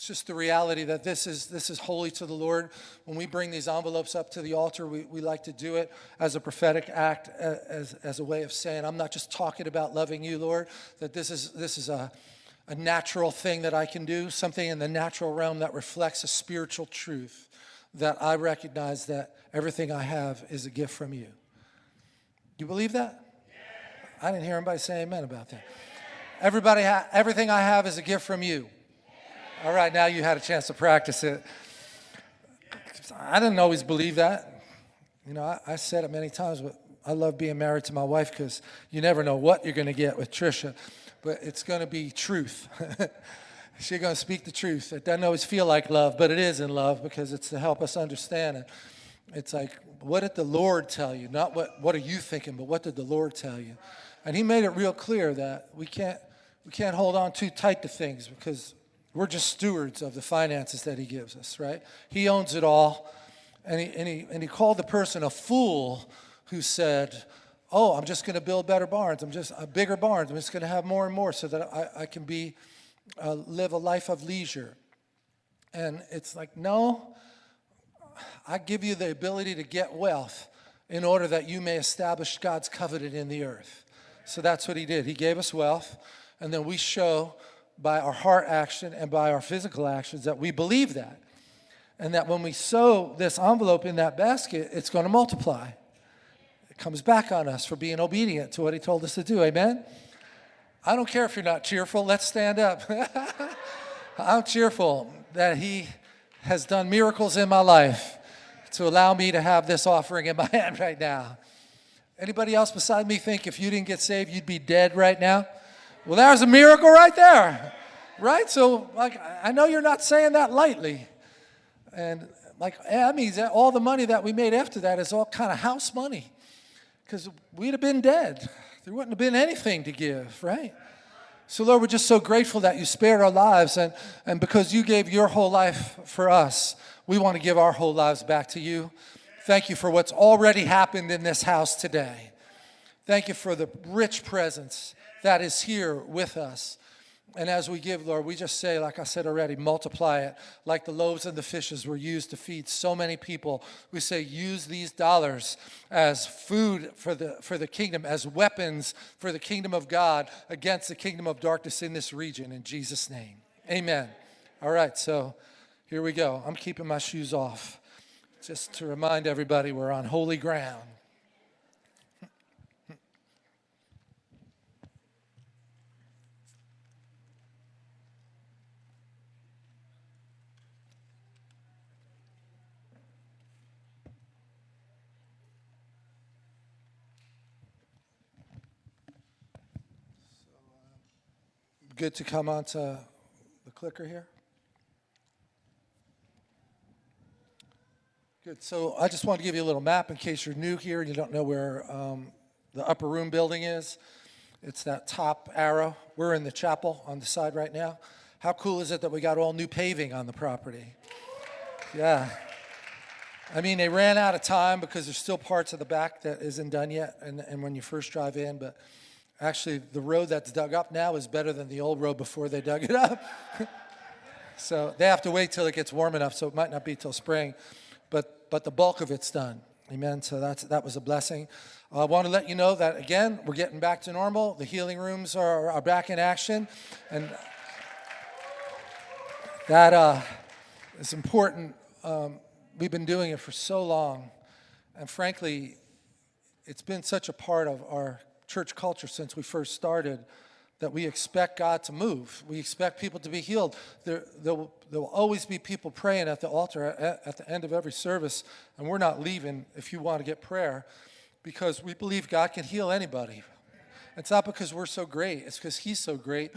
it's just the reality that this is this is holy to the Lord. When we bring these envelopes up to the altar, we, we like to do it as a prophetic act, as, as a way of saying, I'm not just talking about loving you, Lord, that this is this is a a natural thing that I can do, something in the natural realm that reflects a spiritual truth. that I recognize that everything I have is a gift from you. You believe that? I didn't hear anybody say amen about that. Everybody, everything I have is a gift from you. All right, now you had a chance to practice it. I didn't always believe that. You know, I, I said it many times, but I love being married to my wife because you never know what you're going to get with Trisha, but it's going to be truth. She's going to speak the truth. It doesn't always feel like love, but it is in love because it's to help us understand it. It's like, what did the Lord tell you? Not what, what are you thinking, but what did the Lord tell you? And he made it real clear that we can't, we can't hold on too tight to things because we're just stewards of the finances that he gives us, right? He owns it all. And he, and he, and he called the person a fool who said, oh, I'm just going to build better barns. I'm just, uh, bigger barns. I'm just going to have more and more so that I, I can be, uh, live a life of leisure. And it's like, no, I give you the ability to get wealth in order that you may establish God's covenant in the earth. So that's what he did. He gave us wealth, and then we show by our heart action and by our physical actions that we believe that. And that when we sow this envelope in that basket, it's going to multiply. It comes back on us for being obedient to what he told us to do. Amen? I don't care if you're not cheerful. Let's stand up. I'm cheerful that he has done miracles in my life to allow me to have this offering in my hand right now. Anybody else beside me think if you didn't get saved, you'd be dead right now? Well, there's a miracle right there, right? So, like, I know you're not saying that lightly. And, like, that means that all the money that we made after that is all kind of house money because we'd have been dead. There wouldn't have been anything to give, right? So, Lord, we're just so grateful that you spared our lives. And, and because you gave your whole life for us, we want to give our whole lives back to you. Thank you for what's already happened in this house today. Thank you for the rich presence that is here with us. And as we give, Lord, we just say, like I said already, multiply it. Like the loaves and the fishes were used to feed so many people. We say, use these dollars as food for the, for the kingdom, as weapons for the kingdom of God against the kingdom of darkness in this region, in Jesus' name. Amen. All right, so here we go. I'm keeping my shoes off just to remind everybody we're on holy ground. Good to come onto the clicker here. Good. So I just want to give you a little map in case you're new here and you don't know where um, the upper room building is. It's that top arrow. We're in the chapel on the side right now. How cool is it that we got all new paving on the property? Yeah. I mean, they ran out of time because there's still parts of the back that isn't done yet, and, and when you first drive in, but actually the road that's dug up now is better than the old road before they dug it up. so they have to wait till it gets warm enough, so it might not be till spring, but, but the bulk of it's done. Amen. So that's, that was a blessing. I want to let you know that, again, we're getting back to normal. The healing rooms are, are back in action. And that uh, is important. Um, we've been doing it for so long. And frankly, it's been such a part of our church culture since we first started that we expect God to move. We expect people to be healed. There, there, will, there will always be people praying at the altar at, at the end of every service, and we're not leaving if you want to get prayer because we believe God can heal anybody. It's not because we're so great, it's because He's so great.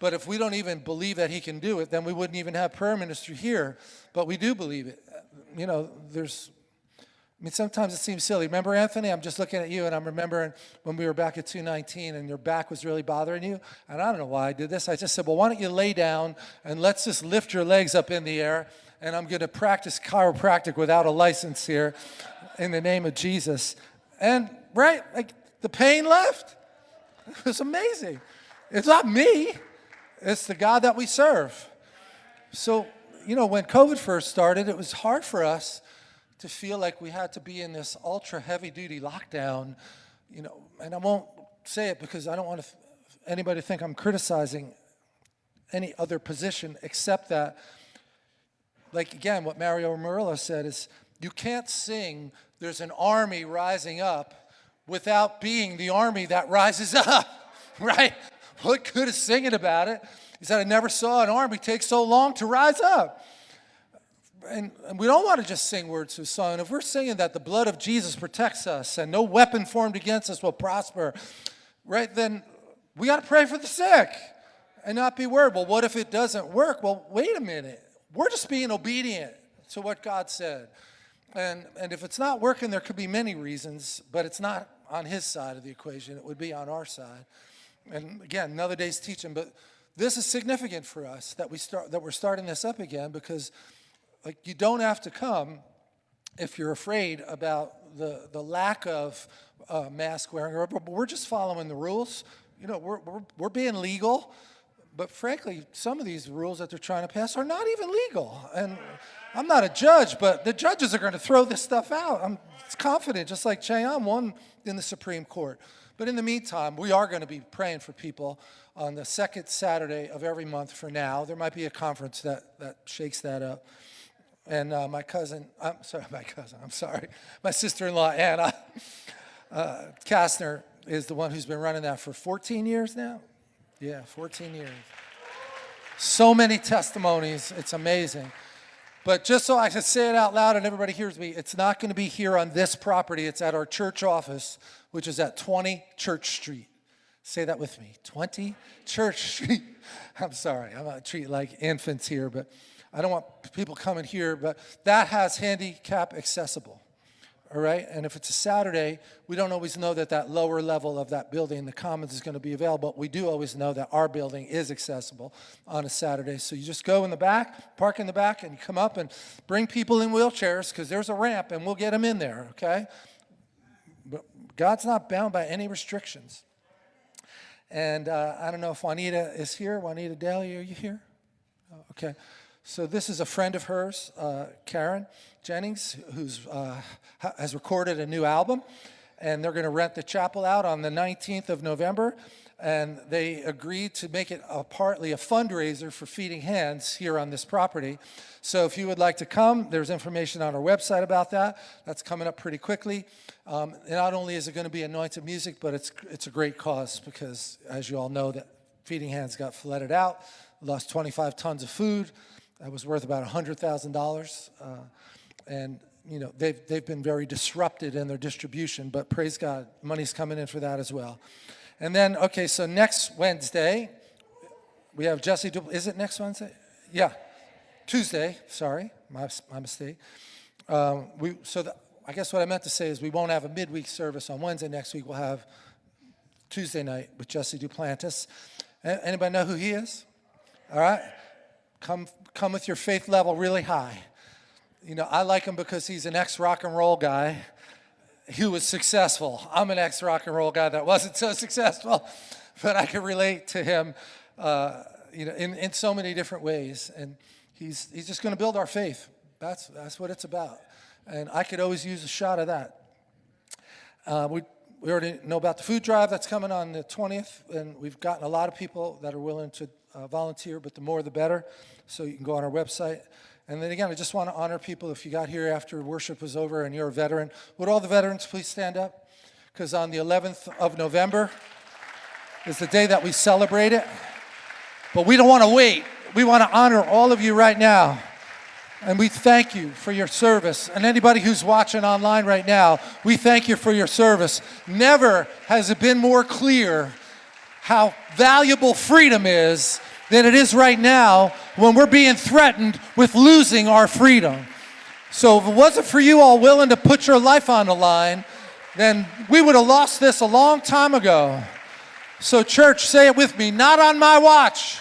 But if we don't even believe that He can do it, then we wouldn't even have prayer ministry here. But we do believe it. You know, there's I mean, sometimes it seems silly. Remember, Anthony? I'm just looking at you, and I'm remembering when we were back at 219, and your back was really bothering you. And I don't know why I did this. I just said, well, why don't you lay down, and let's just lift your legs up in the air, and I'm going to practice chiropractic without a license here in the name of Jesus. And, right, like, the pain left. It was amazing. It's not me. It's the God that we serve. So, you know, when COVID first started, it was hard for us to feel like we had to be in this ultra heavy duty lockdown, you know, and I won't say it because I don't want anybody to think I'm criticizing any other position except that like again, what Mario Murillo said is you can't sing, there's an army rising up without being the army that rises up, right? What good is singing about it? He said, I never saw an army take so long to rise up. And, and we don't want to just sing words to a song. If we're singing that the blood of Jesus protects us and no weapon formed against us will prosper, right, then we got to pray for the sick and not be worried. Well, what if it doesn't work? Well, wait a minute. We're just being obedient to what God said. And, and if it's not working, there could be many reasons, but it's not on his side of the equation. It would be on our side. And again, another day's teaching, but this is significant for us that we start that we're starting this up again because like you don't have to come if you're afraid about the the lack of uh, mask wearing, but we're just following the rules. You know, we're, we're, we're being legal, but frankly, some of these rules that they're trying to pass are not even legal. And I'm not a judge, but the judges are going to throw this stuff out. I'm confident, just like Ché Ahn won in the Supreme Court. But in the meantime, we are going to be praying for people on the second Saturday of every month for now. There might be a conference that, that shakes that up. And uh, my cousin, I'm sorry, my cousin, I'm sorry, my sister-in-law, Anna uh, Kastner, is the one who's been running that for 14 years now. Yeah, 14 years. So many testimonies, it's amazing. But just so I can say it out loud and everybody hears me, it's not going to be here on this property. It's at our church office, which is at 20 Church Street. Say that with me 20 Church Street. I'm sorry, I'm not treating like infants here, but I don't want people coming here, but that has handicap accessible. All right, and if it's a Saturday, we don't always know that that lower level of that building, the commons, is going to be available. We do always know that our building is accessible on a Saturday. So you just go in the back, park in the back, and you come up and bring people in wheelchairs because there's a ramp, and we'll get them in there. Okay, but God's not bound by any restrictions. And uh, I don't know if Juanita is here. Juanita Daly, are you here? Oh, okay. So this is a friend of hers, uh, Karen Jennings, who's uh, has recorded a new album, and they're going to rent the chapel out on the 19th of November. And they agreed to make it a, partly a fundraiser for Feeding Hands here on this property. So if you would like to come, there's information on our website about that. That's coming up pretty quickly. Um, not only is it going to be anointed music, but it's it's a great cause because, as you all know, that Feeding Hands got flooded out, lost 25 tons of food. That was worth about $100,000. Uh, and, you know, they've, they've been very disrupted in their distribution, but praise God, money's coming in for that as well. And then, okay, so next Wednesday, we have Jesse, du is it next Wednesday? Yeah, Tuesday, sorry, my, my mistake. Um, we, so the, I guess what I meant to say is we won't have a midweek service on Wednesday. Next week we'll have Tuesday night with Jesse Duplantis. Anybody know who he is? All right. Come, come with your faith level really high. You know, I like him because he's an ex-rock and roll guy who was successful. I'm an ex-rock and roll guy that wasn't so successful, but I can relate to him, uh, you know, in, in so many different ways. And he's, he's just going to build our faith. That's, that's what it's about. And I could always use a shot of that. Uh, we, we already know about the food drive that's coming on the 20th, and we've gotten a lot of people that are willing to uh, volunteer, but the more the better. So you can go on our website. And then again, I just want to honor people. If you got here after worship was over and you're a veteran, would all the veterans please stand up? Because on the 11th of November is the day that we celebrate it. But we don't want to wait. We want to honor all of you right now. And we thank you for your service. And anybody who's watching online right now, we thank you for your service. Never has it been more clear how valuable freedom is than it is right now when we're being threatened with losing our freedom. So if it wasn't for you all willing to put your life on the line, then we would have lost this a long time ago. So church, say it with me, not on my watch.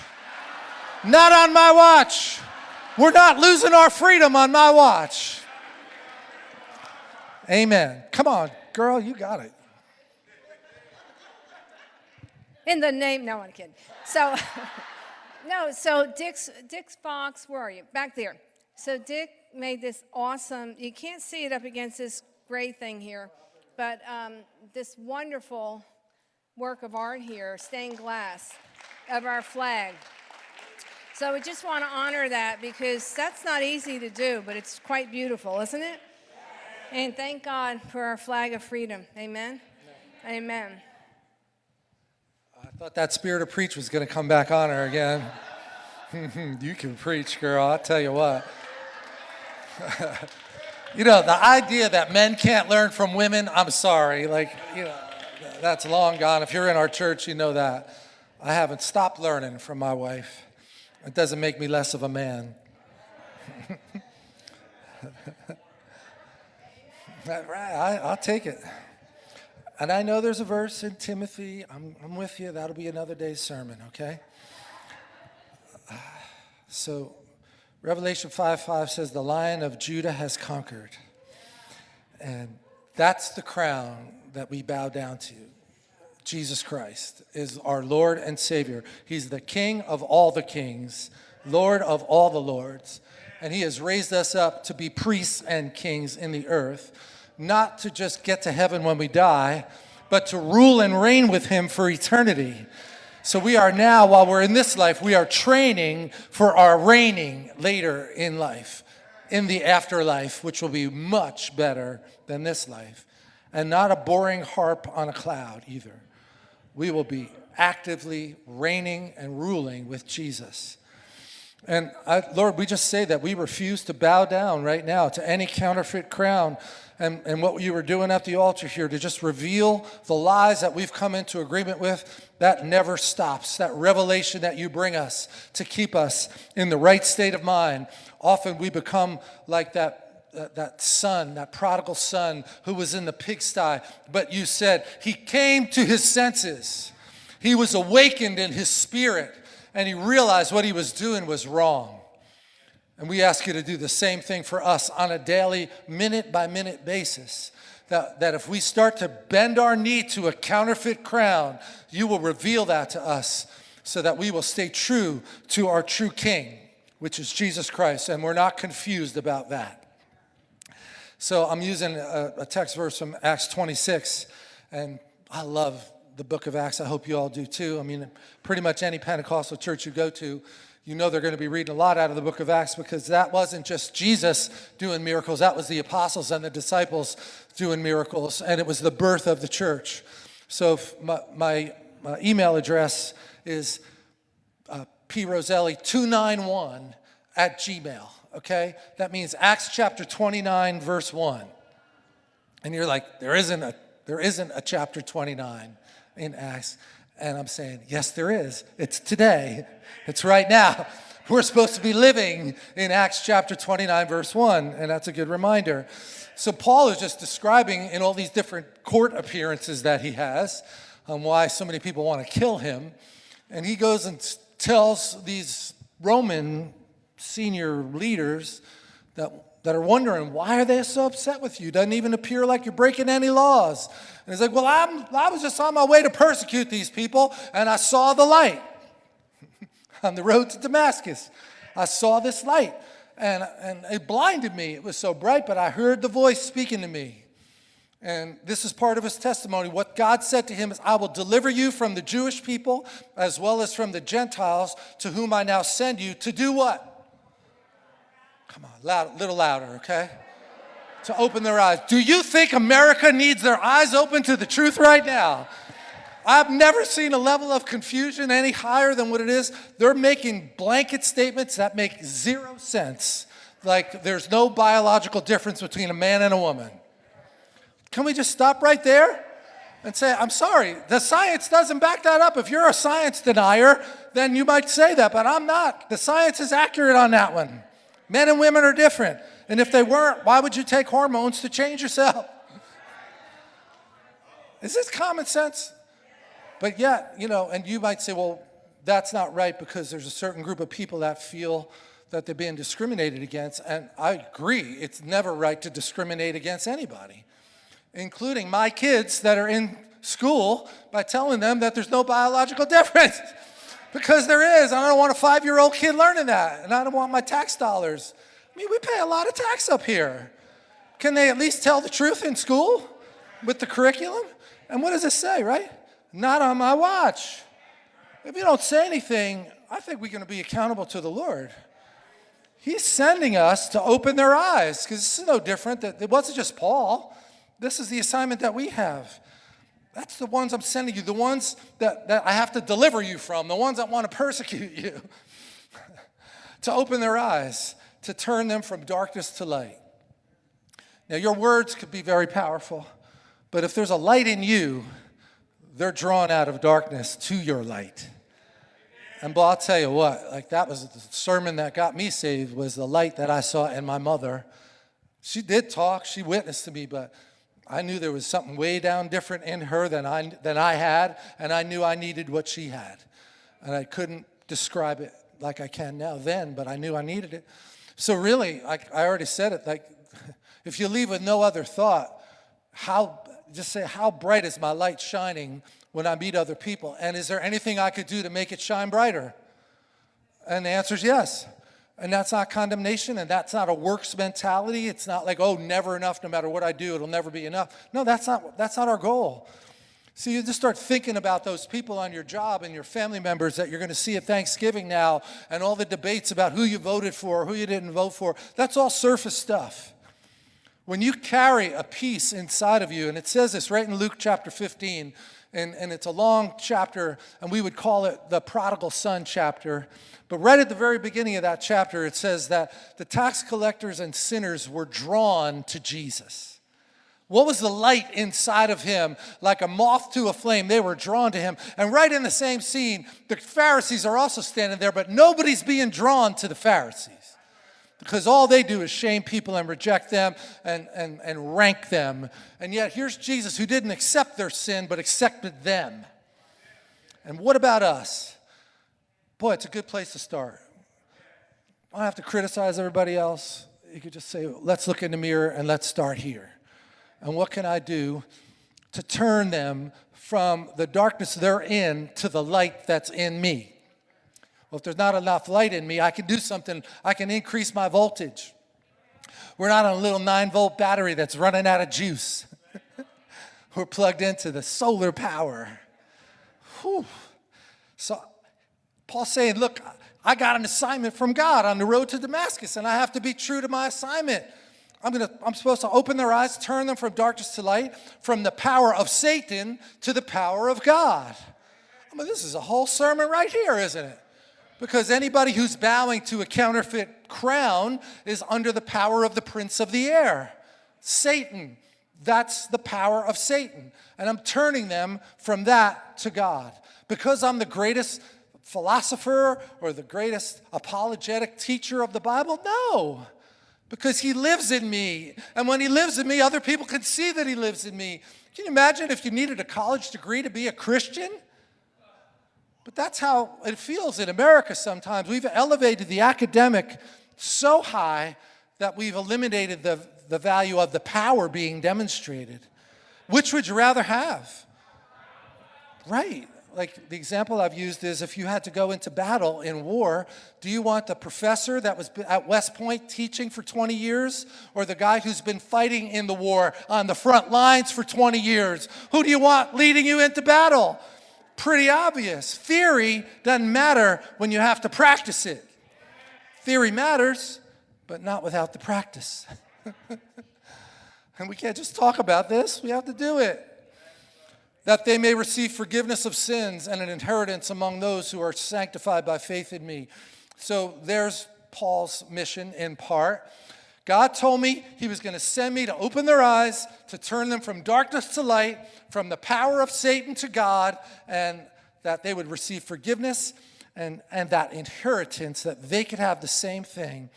Not on my watch. We're not losing our freedom on my watch. Amen. Come on, girl, you got it. In the name, no, I'm kidding. So, no, so Dick's, Dick's Fox, where are you? Back there. So Dick made this awesome, you can't see it up against this gray thing here, but um, this wonderful work of art here, stained glass of our flag. So we just want to honor that because that's not easy to do, but it's quite beautiful, isn't it? And thank God for our flag of freedom. Amen. Amen. I thought that spirit of preach was going to come back on her again. you can preach, girl. I'll tell you what. you know, the idea that men can't learn from women, I'm sorry. Like, you know, that's long gone. If you're in our church, you know that. I haven't stopped learning from my wife. It doesn't make me less of a man. right, I, I'll take it. And I know there's a verse in Timothy. I'm, I'm with you. That'll be another day's sermon, okay? So, Revelation 5 5 says, The lion of Judah has conquered. And that's the crown that we bow down to. Jesus Christ is our Lord and Savior. He's the King of all the kings, Lord of all the lords. And He has raised us up to be priests and kings in the earth, not to just get to heaven when we die, but to rule and reign with Him for eternity. So we are now, while we're in this life, we are training for our reigning later in life, in the afterlife, which will be much better than this life. And not a boring harp on a cloud either. We will be actively reigning and ruling with Jesus. And I, Lord, we just say that we refuse to bow down right now to any counterfeit crown and, and what you were doing at the altar here to just reveal the lies that we've come into agreement with, that never stops. That revelation that you bring us to keep us in the right state of mind. Often we become like that, that, son, that prodigal son who was in the pigsty, but you said he came to his senses. He was awakened in his spirit and he realized what he was doing was wrong. And we ask you to do the same thing for us on a daily, minute by minute basis. That, that if we start to bend our knee to a counterfeit crown, you will reveal that to us so that we will stay true to our true King, which is Jesus Christ, and we're not confused about that. So I'm using a, a text verse from Acts 26, and I love the book of Acts. I hope you all do too. I mean, pretty much any Pentecostal church you go to, you know they're going to be reading a lot out of the book of Acts because that wasn't just Jesus doing miracles, that was the apostles and the disciples doing miracles, and it was the birth of the church. So my, my, my email address is uh, proselli291 at gmail, okay? That means Acts chapter 29, verse 1. And you're like, there isn't a, there isn't a chapter 29 in Acts. And I'm saying, yes, there is. It's today. It's right now. We're supposed to be living in Acts chapter 29, verse 1, and that's a good reminder. So Paul is just describing in all these different court appearances that he has um, why so many people want to kill him. And he goes and tells these Roman senior leaders that, that are wondering, why are they so upset with you? Doesn't even appear like you're breaking any laws. And he's like, well, I'm, I was just on my way to persecute these people, and I saw the light on the road to Damascus. I saw this light, and, and it blinded me. It was so bright, but I heard the voice speaking to me. And this is part of his testimony. What God said to him is, I will deliver you from the Jewish people as well as from the Gentiles to whom I now send you to do what? Come on, loud, little louder, okay? to open their eyes. Do you think America needs their eyes open to the truth right now? I've never seen a level of confusion any higher than what it is. They're making blanket statements that make zero sense. Like there's no biological difference between a man and a woman. Can we just stop right there and say, I'm sorry, the science doesn't back that up. If you're a science denier, then you might say that, but I'm not. The science is accurate on that one. Men and women are different. And if they weren't, why would you take hormones to change yourself? Is this common sense? But yet, you know, and you might say, well, that's not right because there's a certain group of people that feel that they're being discriminated against. And I agree, it's never right to discriminate against anybody, including my kids that are in school by telling them that there's no biological difference. Because there is. I don't want a five year old kid learning that. And I don't want my tax dollars I mean, we pay a lot of tax up here. Can they at least tell the truth in school with the curriculum? And what does it say, right? Not on my watch. If you don't say anything, I think we're going to be accountable to the Lord. He's sending us to open their eyes because this is no different. That It wasn't just Paul. This is the assignment that we have. That's the ones I'm sending you, the ones that, that I have to deliver you from, the ones that want to persecute you, to open their eyes, to turn them from darkness to light. Now, your words could be very powerful, but if there's a light in you, they're drawn out of darkness to your light. And boy, I'll tell you what, like that was the sermon that got me saved was the light that I saw in my mother. She did talk, she witnessed to me, but I knew there was something way down different in her than I, than I had, and I knew I needed what she had. And I couldn't describe it like I can now then, but I knew I needed it. So really, like I already said it, like if you leave with no other thought, how, just say, how bright is my light shining when I meet other people? And is there anything I could do to make it shine brighter? And the answer is yes. And that's not condemnation, and that's not a works mentality. It's not like, oh, never enough, no matter what I do, it'll never be enough. No, that's not, that's not our goal. So you just start thinking about those people on your job and your family members that you're going to see at Thanksgiving now, and all the debates about who you voted for, who you didn't vote for. That's all surface stuff. When you carry a peace inside of you, and it says this right in Luke chapter 15, and, and it's a long chapter, and we would call it the prodigal son chapter. But right at the very beginning of that chapter, it says that the tax collectors and sinners were drawn to Jesus. What was the light inside of him? Like a moth to a flame, they were drawn to him. And right in the same scene, the Pharisees are also standing there, but nobody's being drawn to the Pharisees because all they do is shame people and reject them and, and, and rank them. And yet here's Jesus who didn't accept their sin but accepted them. And what about us? Boy, it's a good place to start. I don't have to criticize everybody else. You could just say, let's look in the mirror and let's start here. And what can I do to turn them from the darkness they're in to the light that's in me? Well, if there's not enough light in me, I can do something. I can increase my voltage. We're not on a little 9 volt battery that's running out of juice. We're plugged into the solar power. Whew. So Paul's saying, look, I got an assignment from God on the road to Damascus, and I have to be true to my assignment. I'm, gonna, I'm supposed to open their eyes, turn them from darkness to light, from the power of Satan to the power of God. I mean, this is a whole sermon right here, isn't it? Because anybody who's bowing to a counterfeit crown is under the power of the prince of the air, Satan. That's the power of Satan. And I'm turning them from that to God. Because I'm the greatest philosopher or the greatest apologetic teacher of the Bible? No. Because he lives in me. And when he lives in me, other people can see that he lives in me. Can you imagine if you needed a college degree to be a Christian? But that's how it feels in America sometimes. We've elevated the academic so high that we've eliminated the, the value of the power being demonstrated. Which would you rather have? Right. Like the example I've used is if you had to go into battle in war, do you want the professor that was at West Point teaching for 20 years or the guy who's been fighting in the war on the front lines for 20 years? Who do you want leading you into battle? Pretty obvious. Theory doesn't matter when you have to practice it. Theory matters, but not without the practice. and we can't just talk about this, we have to do it. That they may receive forgiveness of sins and an inheritance among those who are sanctified by faith in me. So there's Paul's mission in part. God told me he was going to send me to open their eyes, to turn them from darkness to light, from the power of Satan to God, and that they would receive forgiveness and, and that inheritance, that they could have the same thing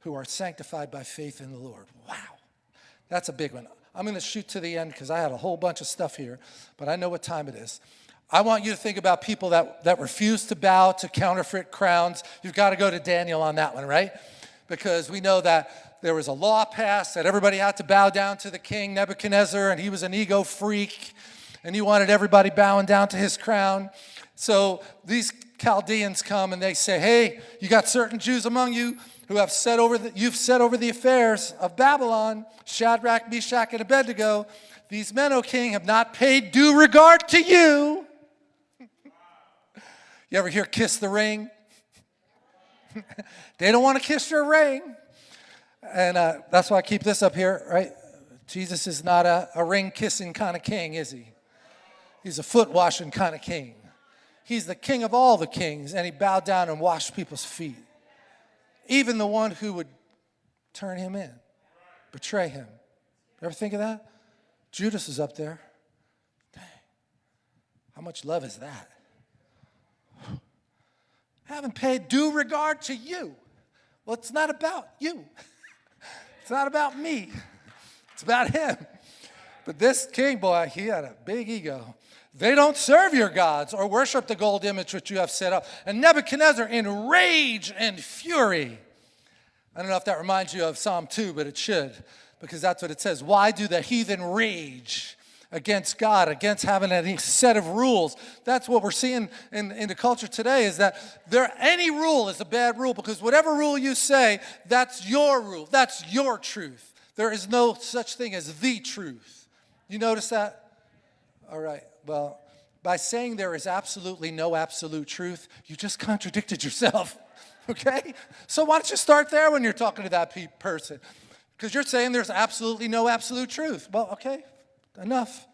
who are sanctified by faith in the Lord. Wow, that's a big one. I'm going to shoot to the end because I had a whole bunch of stuff here, but I know what time it is. I want you to think about people that, that refuse to bow to counterfeit crowns. You've got to go to Daniel on that one, right? Because we know that there was a law passed that everybody had to bow down to the king, Nebuchadnezzar, and he was an ego freak, and he wanted everybody bowing down to his crown. So these Chaldeans come and they say, hey, you got certain Jews among you who have set over the, you've set over the affairs of Babylon, Shadrach, Meshach, and Abednego. These men, O king, have not paid due regard to you. you ever hear kiss the ring? they don't want to kiss your ring. And uh, that's why I keep this up here, right? Jesus is not a, a ring kissing kind of king, is he? He's a foot washing kind of king. He's the king of all the kings, and he bowed down and washed people's feet. Even the one who would turn him in, betray him. Ever think of that? Judas is up there. Dang. How much love is that? Haven't paid due regard to you. Well, it's not about you. It's not about me. It's about him. But this king boy, he had a big ego. They don't serve your gods or worship the gold image which you have set up. And Nebuchadnezzar, in rage and fury, I don't know if that reminds you of Psalm 2, but it should, because that's what it says. Why do the heathen rage against God, against having any set of rules? That's what we're seeing in, in the culture today is that there any rule is a bad rule because whatever rule you say, that's your rule. That's your truth. There is no such thing as the truth. You notice that? All right. Well, by saying there is absolutely no absolute truth, you just contradicted yourself. Okay? So why don't you start there when you're talking to that pe- person? Because you're saying there's absolutely no absolute truth. Well, okay, enough.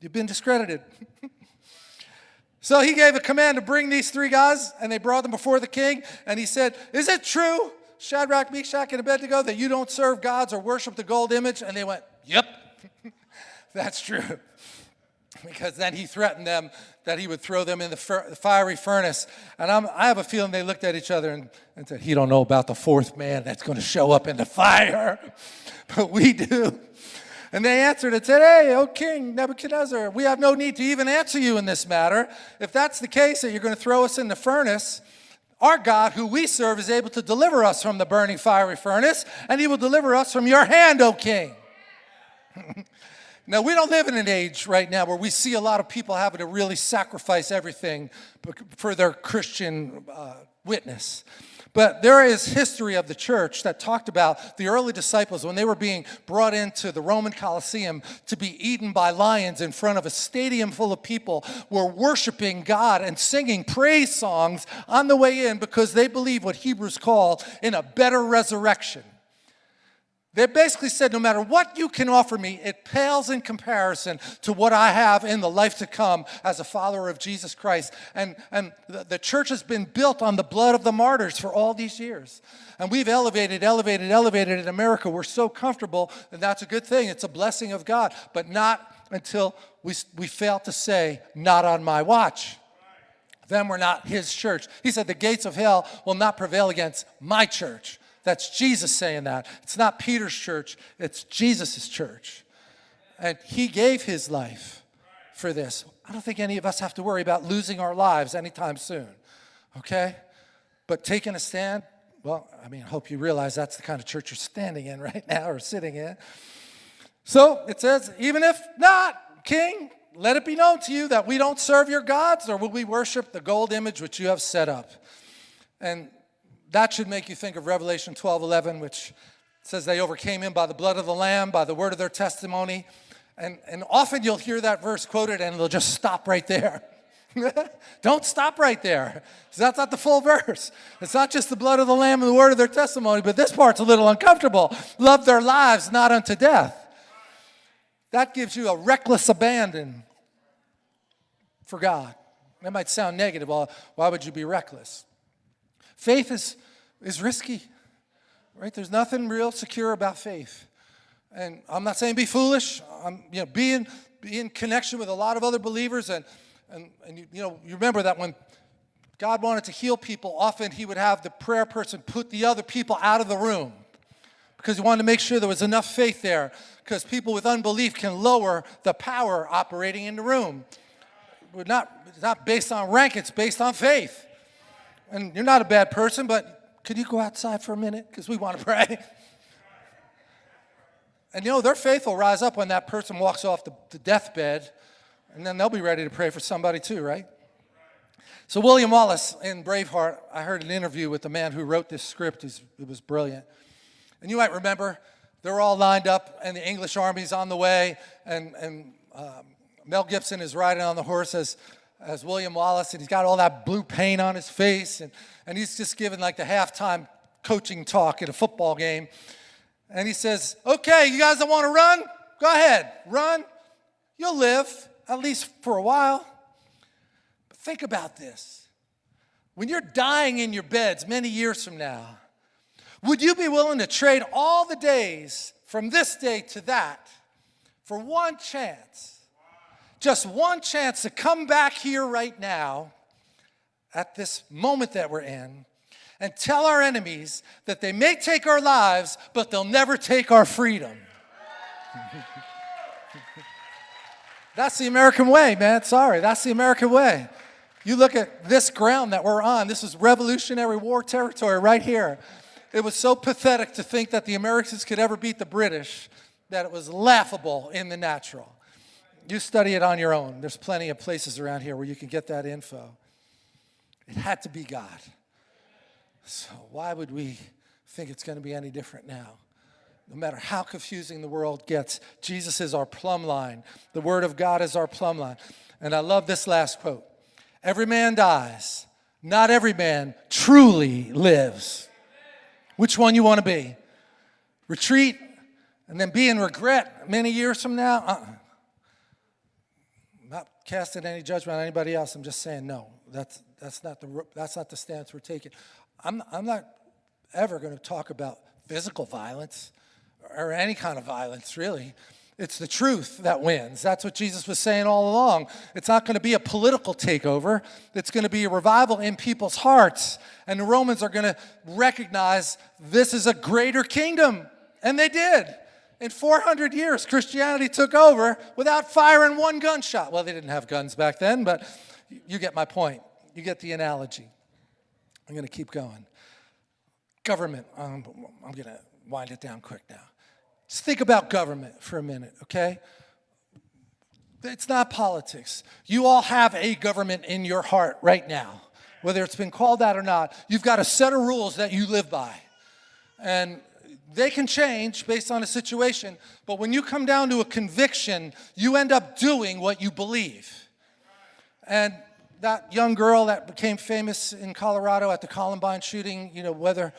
You've been discredited. so he gave a command to bring these three guys, and they brought them before the king, and he said, Is it true, Shadrach, Meshach, and Abednego, that you don't serve gods or worship the gold image? And they went, Yep, that's true because then he threatened them that he would throw them in the, fiery furnace. And I'm, I have a feeling they looked at each other and, and said, he don't know about the fourth man that's going to show up in the fire. but we do. And they answered and said, Hey, O King Nebuchadnezzar, we have no need to even answer you in this matter. If that's the case, that you're going to throw us in the furnace, our God, who we serve, is able to deliver us from the burning fiery furnace, and he will deliver us from your hand, O King. Now, we don't live in an age right now where we see a lot of people having to really sacrifice everything for their Christian uh, witness. But there is history of the church that talked about the early disciples when they were being brought into the Roman Colosseum to be eaten by lions in front of a stadium full of people were worshiping God and singing praise songs on the way in because they believe what Hebrews call in a better resurrection. They basically said, no matter what you can offer me, it pales in comparison to what I have in the life to come as a follower of Jesus Christ. And, and the, the church has been built on the blood of the martyrs for all these years. And we've elevated, elevated, elevated in America. We're so comfortable, and that's a good thing. It's a blessing of God, but not until we, we fail to say, not on my watch. Then we're not his church. He said, the gates of hell will not prevail against my church. That's Jesus saying that. It's not Peter's church, it's Jesus' church. And he gave his life for this. I don't think any of us have to worry about losing our lives anytime soon, okay? But taking a stand, well, I mean, I hope you realize that's the kind of church you're standing in right now or sitting in. So it says, even if not, King, let it be known to you that we don't serve your gods, or will we worship the gold image which you have set up. And that should make you think of Revelation 12 11, which says they overcame him by the blood of the Lamb, by the word of their testimony. And, and often you'll hear that verse quoted and they'll just stop right there. Don't stop right there. That's not the full verse. It's not just the blood of the Lamb and the word of their testimony, but this part's a little uncomfortable. Love their lives not unto death. That gives you a reckless abandon for God. That might sound negative. Well, why would you be reckless? Faith is, is risky, right? There's nothing real secure about faith. And I'm not saying be foolish. I'm, you know, be in, be in connection with a lot of other believers. And, and, and you, you know, you remember that when God wanted to heal people, often he would have the prayer person put the other people out of the room because he wanted to make sure there was enough faith there because people with unbelief can lower the power operating in the room. We're not, it's not based on rank, it's based on faith and you're not a bad person, but could you go outside for a minute? Because we want to pray. And you know, their faith will rise up when that person walks off the, the deathbed, and then they'll be ready to pray for somebody too, right? So, William Wallace in Braveheart, I heard an interview with the man who wrote this script. It was brilliant. And you might remember, they're all lined up, and the English army's on the way, and, and um, Mel Gibson is riding on the horse as as William Wallace, and he's got all that blue paint on his face, and, and he's just giving like the halftime coaching talk at a football game. And he says, Okay, you guys that want to run, go ahead, run. You'll live, at least for a while. But think about this. When you're dying in your beds many years from now, would you be willing to trade all the days from this day to that for one chance? Just one chance to come back here right now at this moment that we're in and tell our enemies that they may take our lives, but they'll never take our freedom. that's the American way, man. Sorry, that's the American way. You look at this ground that we're on, this is Revolutionary War territory right here. It was so pathetic to think that the Americans could ever beat the British that it was laughable in the natural. You study it on your own. There's plenty of places around here where you can get that info. It had to be God. So why would we think it's going to be any different now? No matter how confusing the world gets, Jesus is our plumb line. The Word of God is our plumb line. And I love this last quote. Every man dies. Not every man truly lives. Which one you want to be? Retreat and then be in regret many years from now? Uh -uh. Casting any judgment on anybody else. I'm just saying no. That's that's not the that's not the stance we're taking. I'm I'm not ever going to talk about physical violence or any kind of violence, really. It's the truth that wins. That's what Jesus was saying all along. It's not going to be a political takeover. It's going to be a revival in people's hearts. And the Romans are going to recognize this is a greater kingdom. And they did. In 400 years, Christianity took over without firing one gunshot. Well, they didn't have guns back then, but you get my point. You get the analogy. I'm going to keep going. Government, um, I'm going to wind it down quick now. Just think about government for a minute, okay? It's not politics. You all have a government in your heart right now. Whether it's been called that or not, you've got a set of rules that you live by. And they can change based on a situation, but when you come down to a conviction, you end up doing what you believe. And that young girl that became famous in Colorado at the Columbine shooting, you know, whether,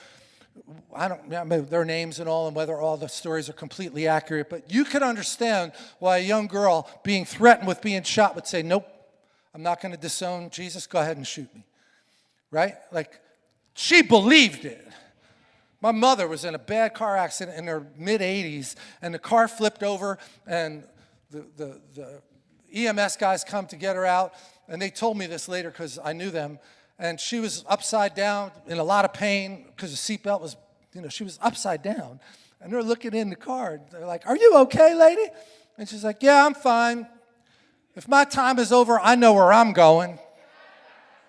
I don't remember their names and all and whether all the stories are completely accurate, but you could understand why a young girl being threatened with being shot would say, nope, I'm not going to disown Jesus, go ahead and shoot me, right? Like, she believed it. My mother was in a bad car accident in her mid 80s, and the car flipped over, and the, the, the EMS guys come to get her out, and they told me this later because I knew them, and she was upside down in a lot of pain because the seatbelt was, you know, she was upside down. And they're looking in the car. and They're like, Are you okay, lady? And she's like, Yeah, I'm fine. If my time is over, I know where I'm going.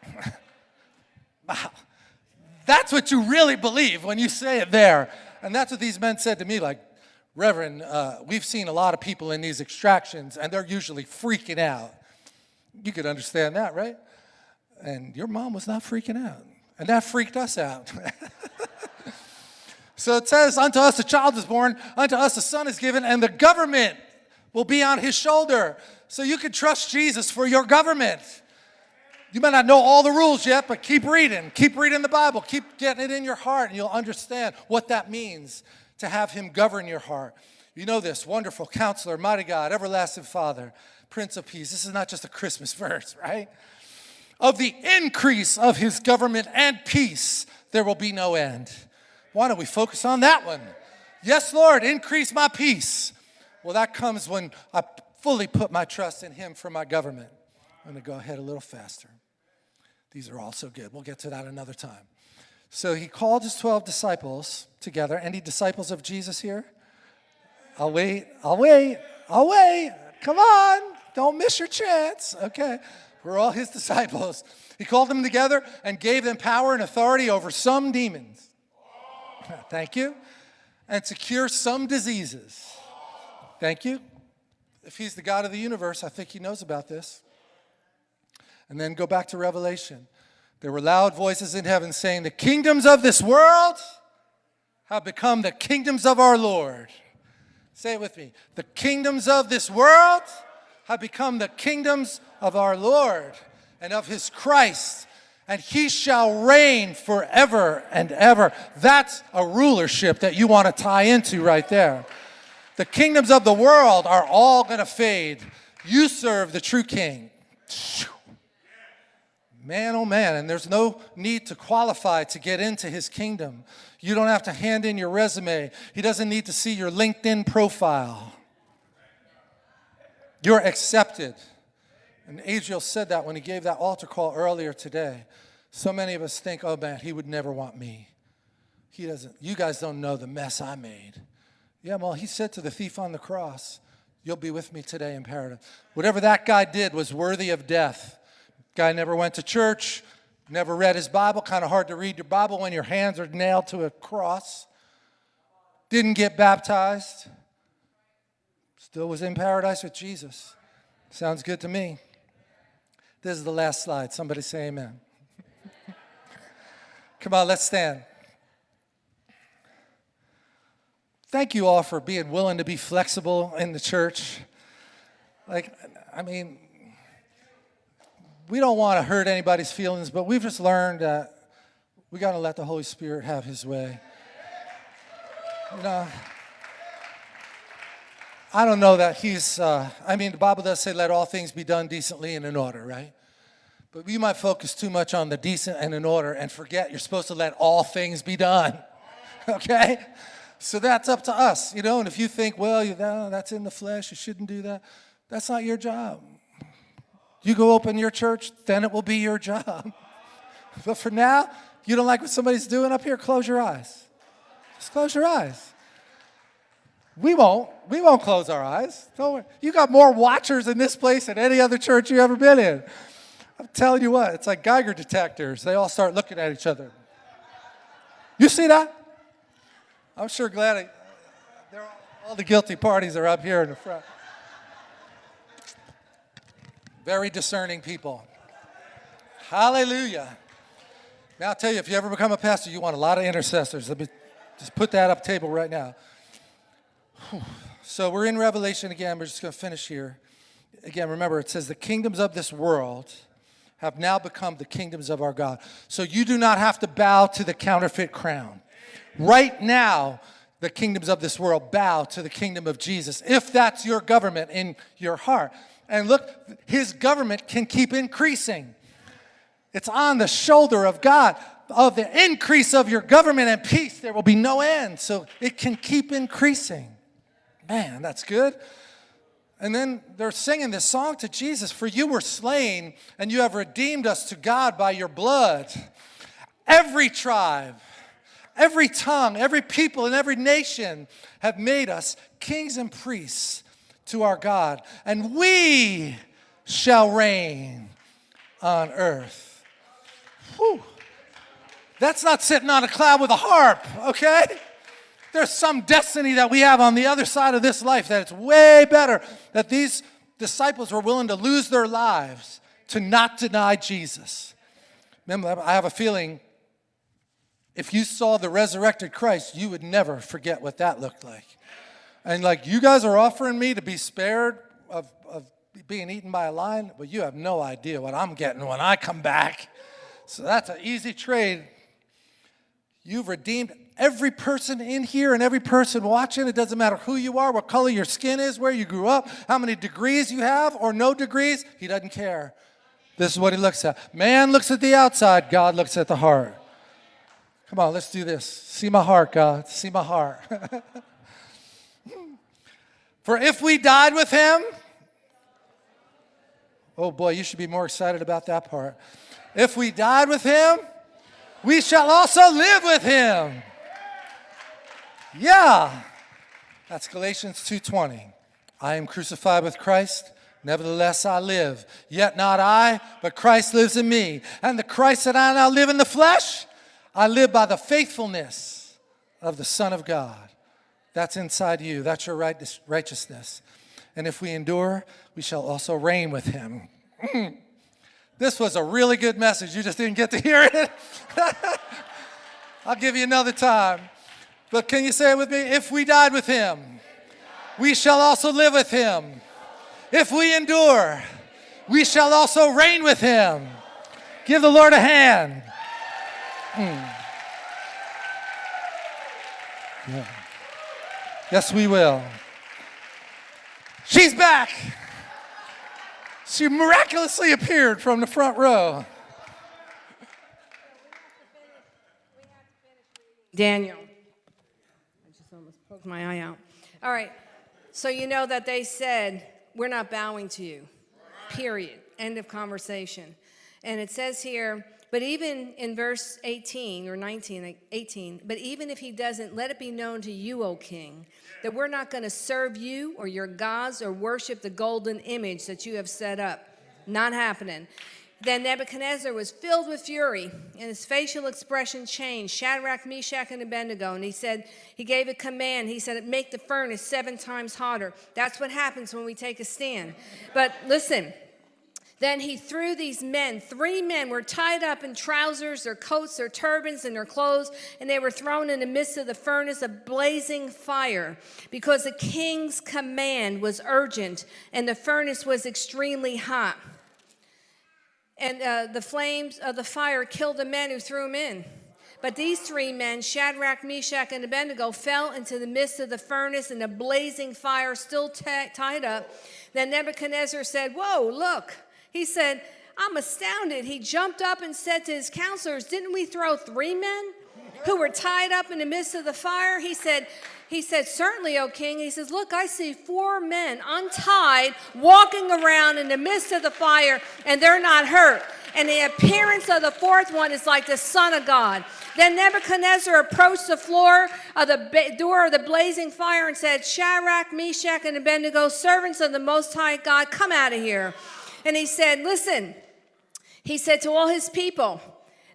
wow. That's what you really believe when you say it there. And that's what these men said to me, like, Reverend, uh, we've seen a lot of people in these extractions, and they're usually freaking out. You could understand that, right? And your mom was not freaking out. And that freaked us out. so it says, Unto us a child is born, unto us a son is given, and the government will be on his shoulder. So you can trust Jesus for your government. You may not know all the rules yet, but keep reading. Keep reading the Bible. Keep getting it in your heart, and you'll understand what that means to have Him govern your heart. You know this wonderful counselor, mighty God, everlasting Father, Prince of Peace. This is not just a Christmas verse, right? Of the increase of His government and peace, there will be no end. Why don't we focus on that one? Yes, Lord, increase my peace. Well, that comes when I fully put my trust in Him for my government. I'm going to go ahead a little faster. These are all so good. We'll get to that another time. So he called his 12 disciples together. Any disciples of Jesus here? I'll wait. I'll wait. I'll wait. Come on. Don't miss your chance. Okay. We're all his disciples. He called them together and gave them power and authority over some demons. Thank you. And to cure some diseases. Thank you. If he's the God of the universe, I think he knows about this. And then go back to Revelation. There were loud voices in heaven saying, The kingdoms of this world have become the kingdoms of our Lord. Say it with me. The kingdoms of this world have become the kingdoms of our Lord. and of his Christ, and he shall reign forever and ever. That's a rulership that you want to tie into right there. The kingdoms of the world are all going to fade. You serve the true king. Man, oh man, and there's no need to qualify to get into his kingdom. You don't have to hand in your resume. He doesn't need to see your LinkedIn profile. You're accepted. And Adriel said that when he gave that altar call earlier today. So many of us think, oh man, he would never want me. He doesn't. You guys don't know the mess I made. Yeah, well, he said to the thief on the cross, You'll be with me today in paradise. Whatever that guy did was worthy of death. Guy never went to church, never read his Bible. Kind of hard to read your Bible when your hands are nailed to a cross. Didn't get baptized. Still was in paradise with Jesus. Sounds good to me. This is the last slide. Somebody say amen. Come on, let's stand. Thank you all for being willing to be flexible in the church. Like, I mean, we don't want to hurt anybody's feelings, but we've just learned that we got to let the Holy Spirit have his way. You know, I don't know that he's, uh, I mean, the Bible does say, let all things be done decently and in order, right? But we might focus too much on the decent and in order and forget you're supposed to let all things be done, okay? So that's up to us, you know, and if you think, well, you know, that's in the flesh, you shouldn't do that, that's not your job. You go open your church, then it will be your job. But for now, you don't like what somebody's doing up here, close your eyes. Just close your eyes. We won't. We won't close our eyes. Don't worry. You got more watchers in this place than any other church you've ever been in. I'm telling you what, it's like Geiger detectors. They all start looking at each other. You see that? I'm sure glad I, all, all the guilty parties are up here in the front. Very discerning people. Hallelujah. Now, I'll tell you, if you ever become a pastor, you want a lot of intercessors. Let me just put that up table right now. So we're in Revelation again. We're just going to finish here. Again, remember, it says the kingdoms of this world have now become the kingdoms of our God. So you do not have to bow to the counterfeit crown. Right now, the kingdoms of this world bow to the kingdom of Jesus, if that's your government in your heart. And look, his government can keep increasing. It's on the shoulder of God. Of the increase of your government and peace, there will be no end. So it can keep increasing. Man, that's good. And then they're singing this song to Jesus For you were slain, and you have redeemed us to God by your blood. Every tribe, every tongue, every people, and every nation have made us kings and priests to our God, and we shall reign on earth. Whew. That's not sitting on a cloud with a harp, okay? There's some destiny that we have on the other side of this life that it's way better that these disciples were willing to lose their lives to not deny Jesus. Remember, I have a feeling if you saw the resurrected Christ, you would never forget what that looked like. And like, you guys are offering me to be spared of, of being eaten by a lion, but you have no idea what I'm getting when I come back. So that's an easy trade. You've redeemed every person in here and every person watching. It doesn't matter who you are, what color your skin is, where you grew up, how many degrees you have or no degrees. He doesn't care. This is what he looks at. Man looks at the outside, God looks at the heart. Come on, let's do this. See my heart, God. See my heart. For if we died with him, oh boy, you should be more excited about that part. If we died with him, we shall also live with him. Yeah. That's Galatians 2:20. I am crucified with Christ, nevertheless I live. Yet not I, but Christ lives in me. And the Christ that I now live in the flesh, I live by the faithfulness of the Son of God. That's inside you. That's your righteousness. And if we endure, we shall also reign with him. This was a really good message. You just didn't get to hear it. I'll give you another time. But can you say it with me? If we died with him, we shall also live with him. If we endure, we shall also reign with him. Give the Lord a hand. Mm. Yeah. Yes, we will. She's back. She miraculously appeared from the front row. Daniel. I just almost poked my eye out. All right. So you know that they said, We're not bowing to you. Period. End of conversation. And it says here, but even in verse 18 or 19, 18, but even if he doesn't, let it be known to you, O king, that we're not going to serve you or your gods or worship the golden image that you have set up. Not happening. Then Nebuchadnezzar was filled with fury, and his facial expression changed. Shadrach, Meshach, and Abednego. And he said, he gave a command. He said, make the furnace seven times hotter. That's what happens when we take a stand. But listen, then he threw these men, three men were tied up in trousers, their coats, their turbans, and their clothes, and they were thrown in the midst of the furnace of blazing fire because the king's command was urgent and the furnace was extremely hot. And uh, the flames of the fire killed the men who threw them in. But these three men, Shadrach, Meshach, and Abednego, fell into the midst of the furnace and the blazing fire, still tied up. Then Nebuchadnezzar said, Whoa, look. He said, I'm astounded. He jumped up and said to his counselors, Didn't we throw three men who were tied up in the midst of the fire? He said, he said, Certainly, O king. He says, Look, I see four men untied walking around in the midst of the fire, and they're not hurt. And the appearance of the fourth one is like the Son of God. Then Nebuchadnezzar approached the floor of the door of the blazing fire and said, Shadrach, Meshach, and Abednego, servants of the Most High God, come out of here. And he said, Listen, he said to all his people,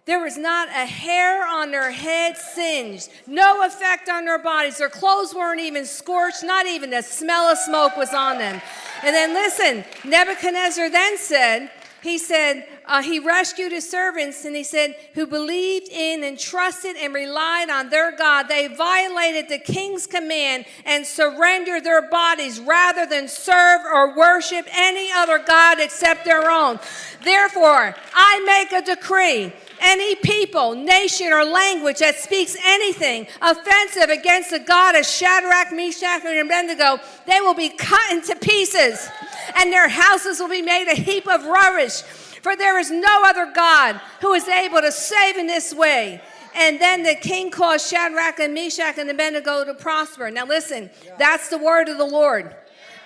there was not a hair on their head singed, no effect on their bodies. Their clothes weren't even scorched, not even the smell of smoke was on them. And then listen, Nebuchadnezzar then said, he said, uh, he rescued his servants and he said, who believed in and trusted and relied on their God. They violated the king's command and surrendered their bodies rather than serve or worship any other God except their own. Therefore, I make a decree any people, nation, or language that speaks anything offensive against the God of Shadrach, Meshach, and Abednego, they will be cut into pieces, and their houses will be made a heap of rubbish. For there is no other God who is able to save in this way. And then the king caused Shadrach and Meshach and Abednego to prosper. Now listen, that's the word of the Lord.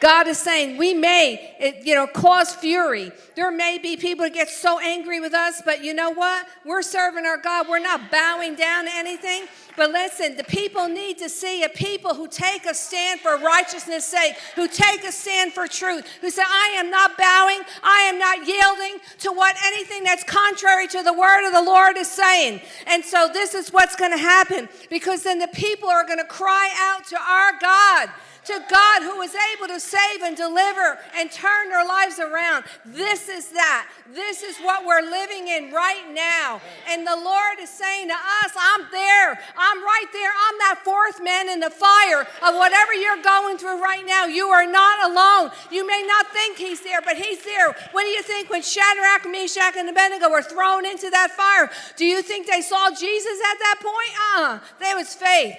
God is saying we may, you know, cause fury. There may be people that get so angry with us, but you know what? We're serving our God. We're not bowing down to anything. But listen, the people need to see a people who take a stand for righteousness' sake, who take a stand for truth, who say, I am not bowing, I am not yielding to what anything that's contrary to the word of the Lord is saying. And so this is what's going to happen because then the people are going to cry out to our God to God who is able to save and deliver and turn their lives around. This is that. This is what we're living in right now. And the Lord is saying to us, I'm there. I'm right there. I'm that fourth man in the fire of whatever you're going through right now. You are not alone. You may not think he's there, but he's there. What do you think when Shadrach, Meshach, and Abednego were thrown into that fire? Do you think they saw Jesus at that point? Uh-uh. There was faith.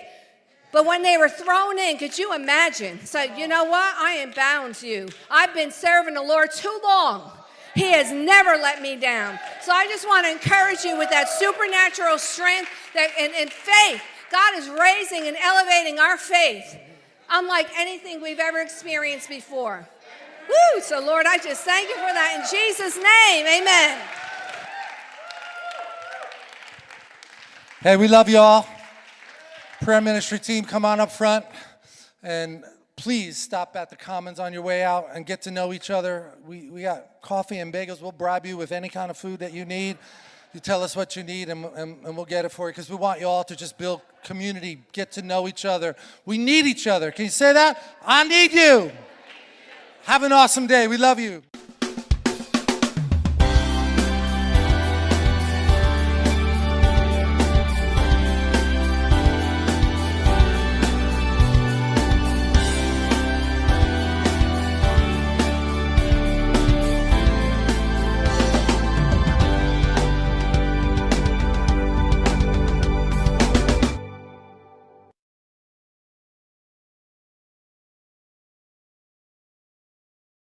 But when they were thrown in, could you imagine? So, you know what? I am bound to you. I've been serving the Lord too long. He has never let me down. So I just want to encourage you with that supernatural strength that, and, and faith. God is raising and elevating our faith unlike anything we've ever experienced before. Woo! So, Lord, I just thank you for that in Jesus' name. Amen. Hey, we love you all prayer ministry team, come on up front and please stop at the Commons on your way out and get to know each other. We, we got coffee and bagels. We'll bribe you with any kind of food that you need. You tell us what you need and, and, and we'll get it for you because we want you all to just build community, get to know each other. We need each other. Can you say that? I need you. Have an awesome day. We love you.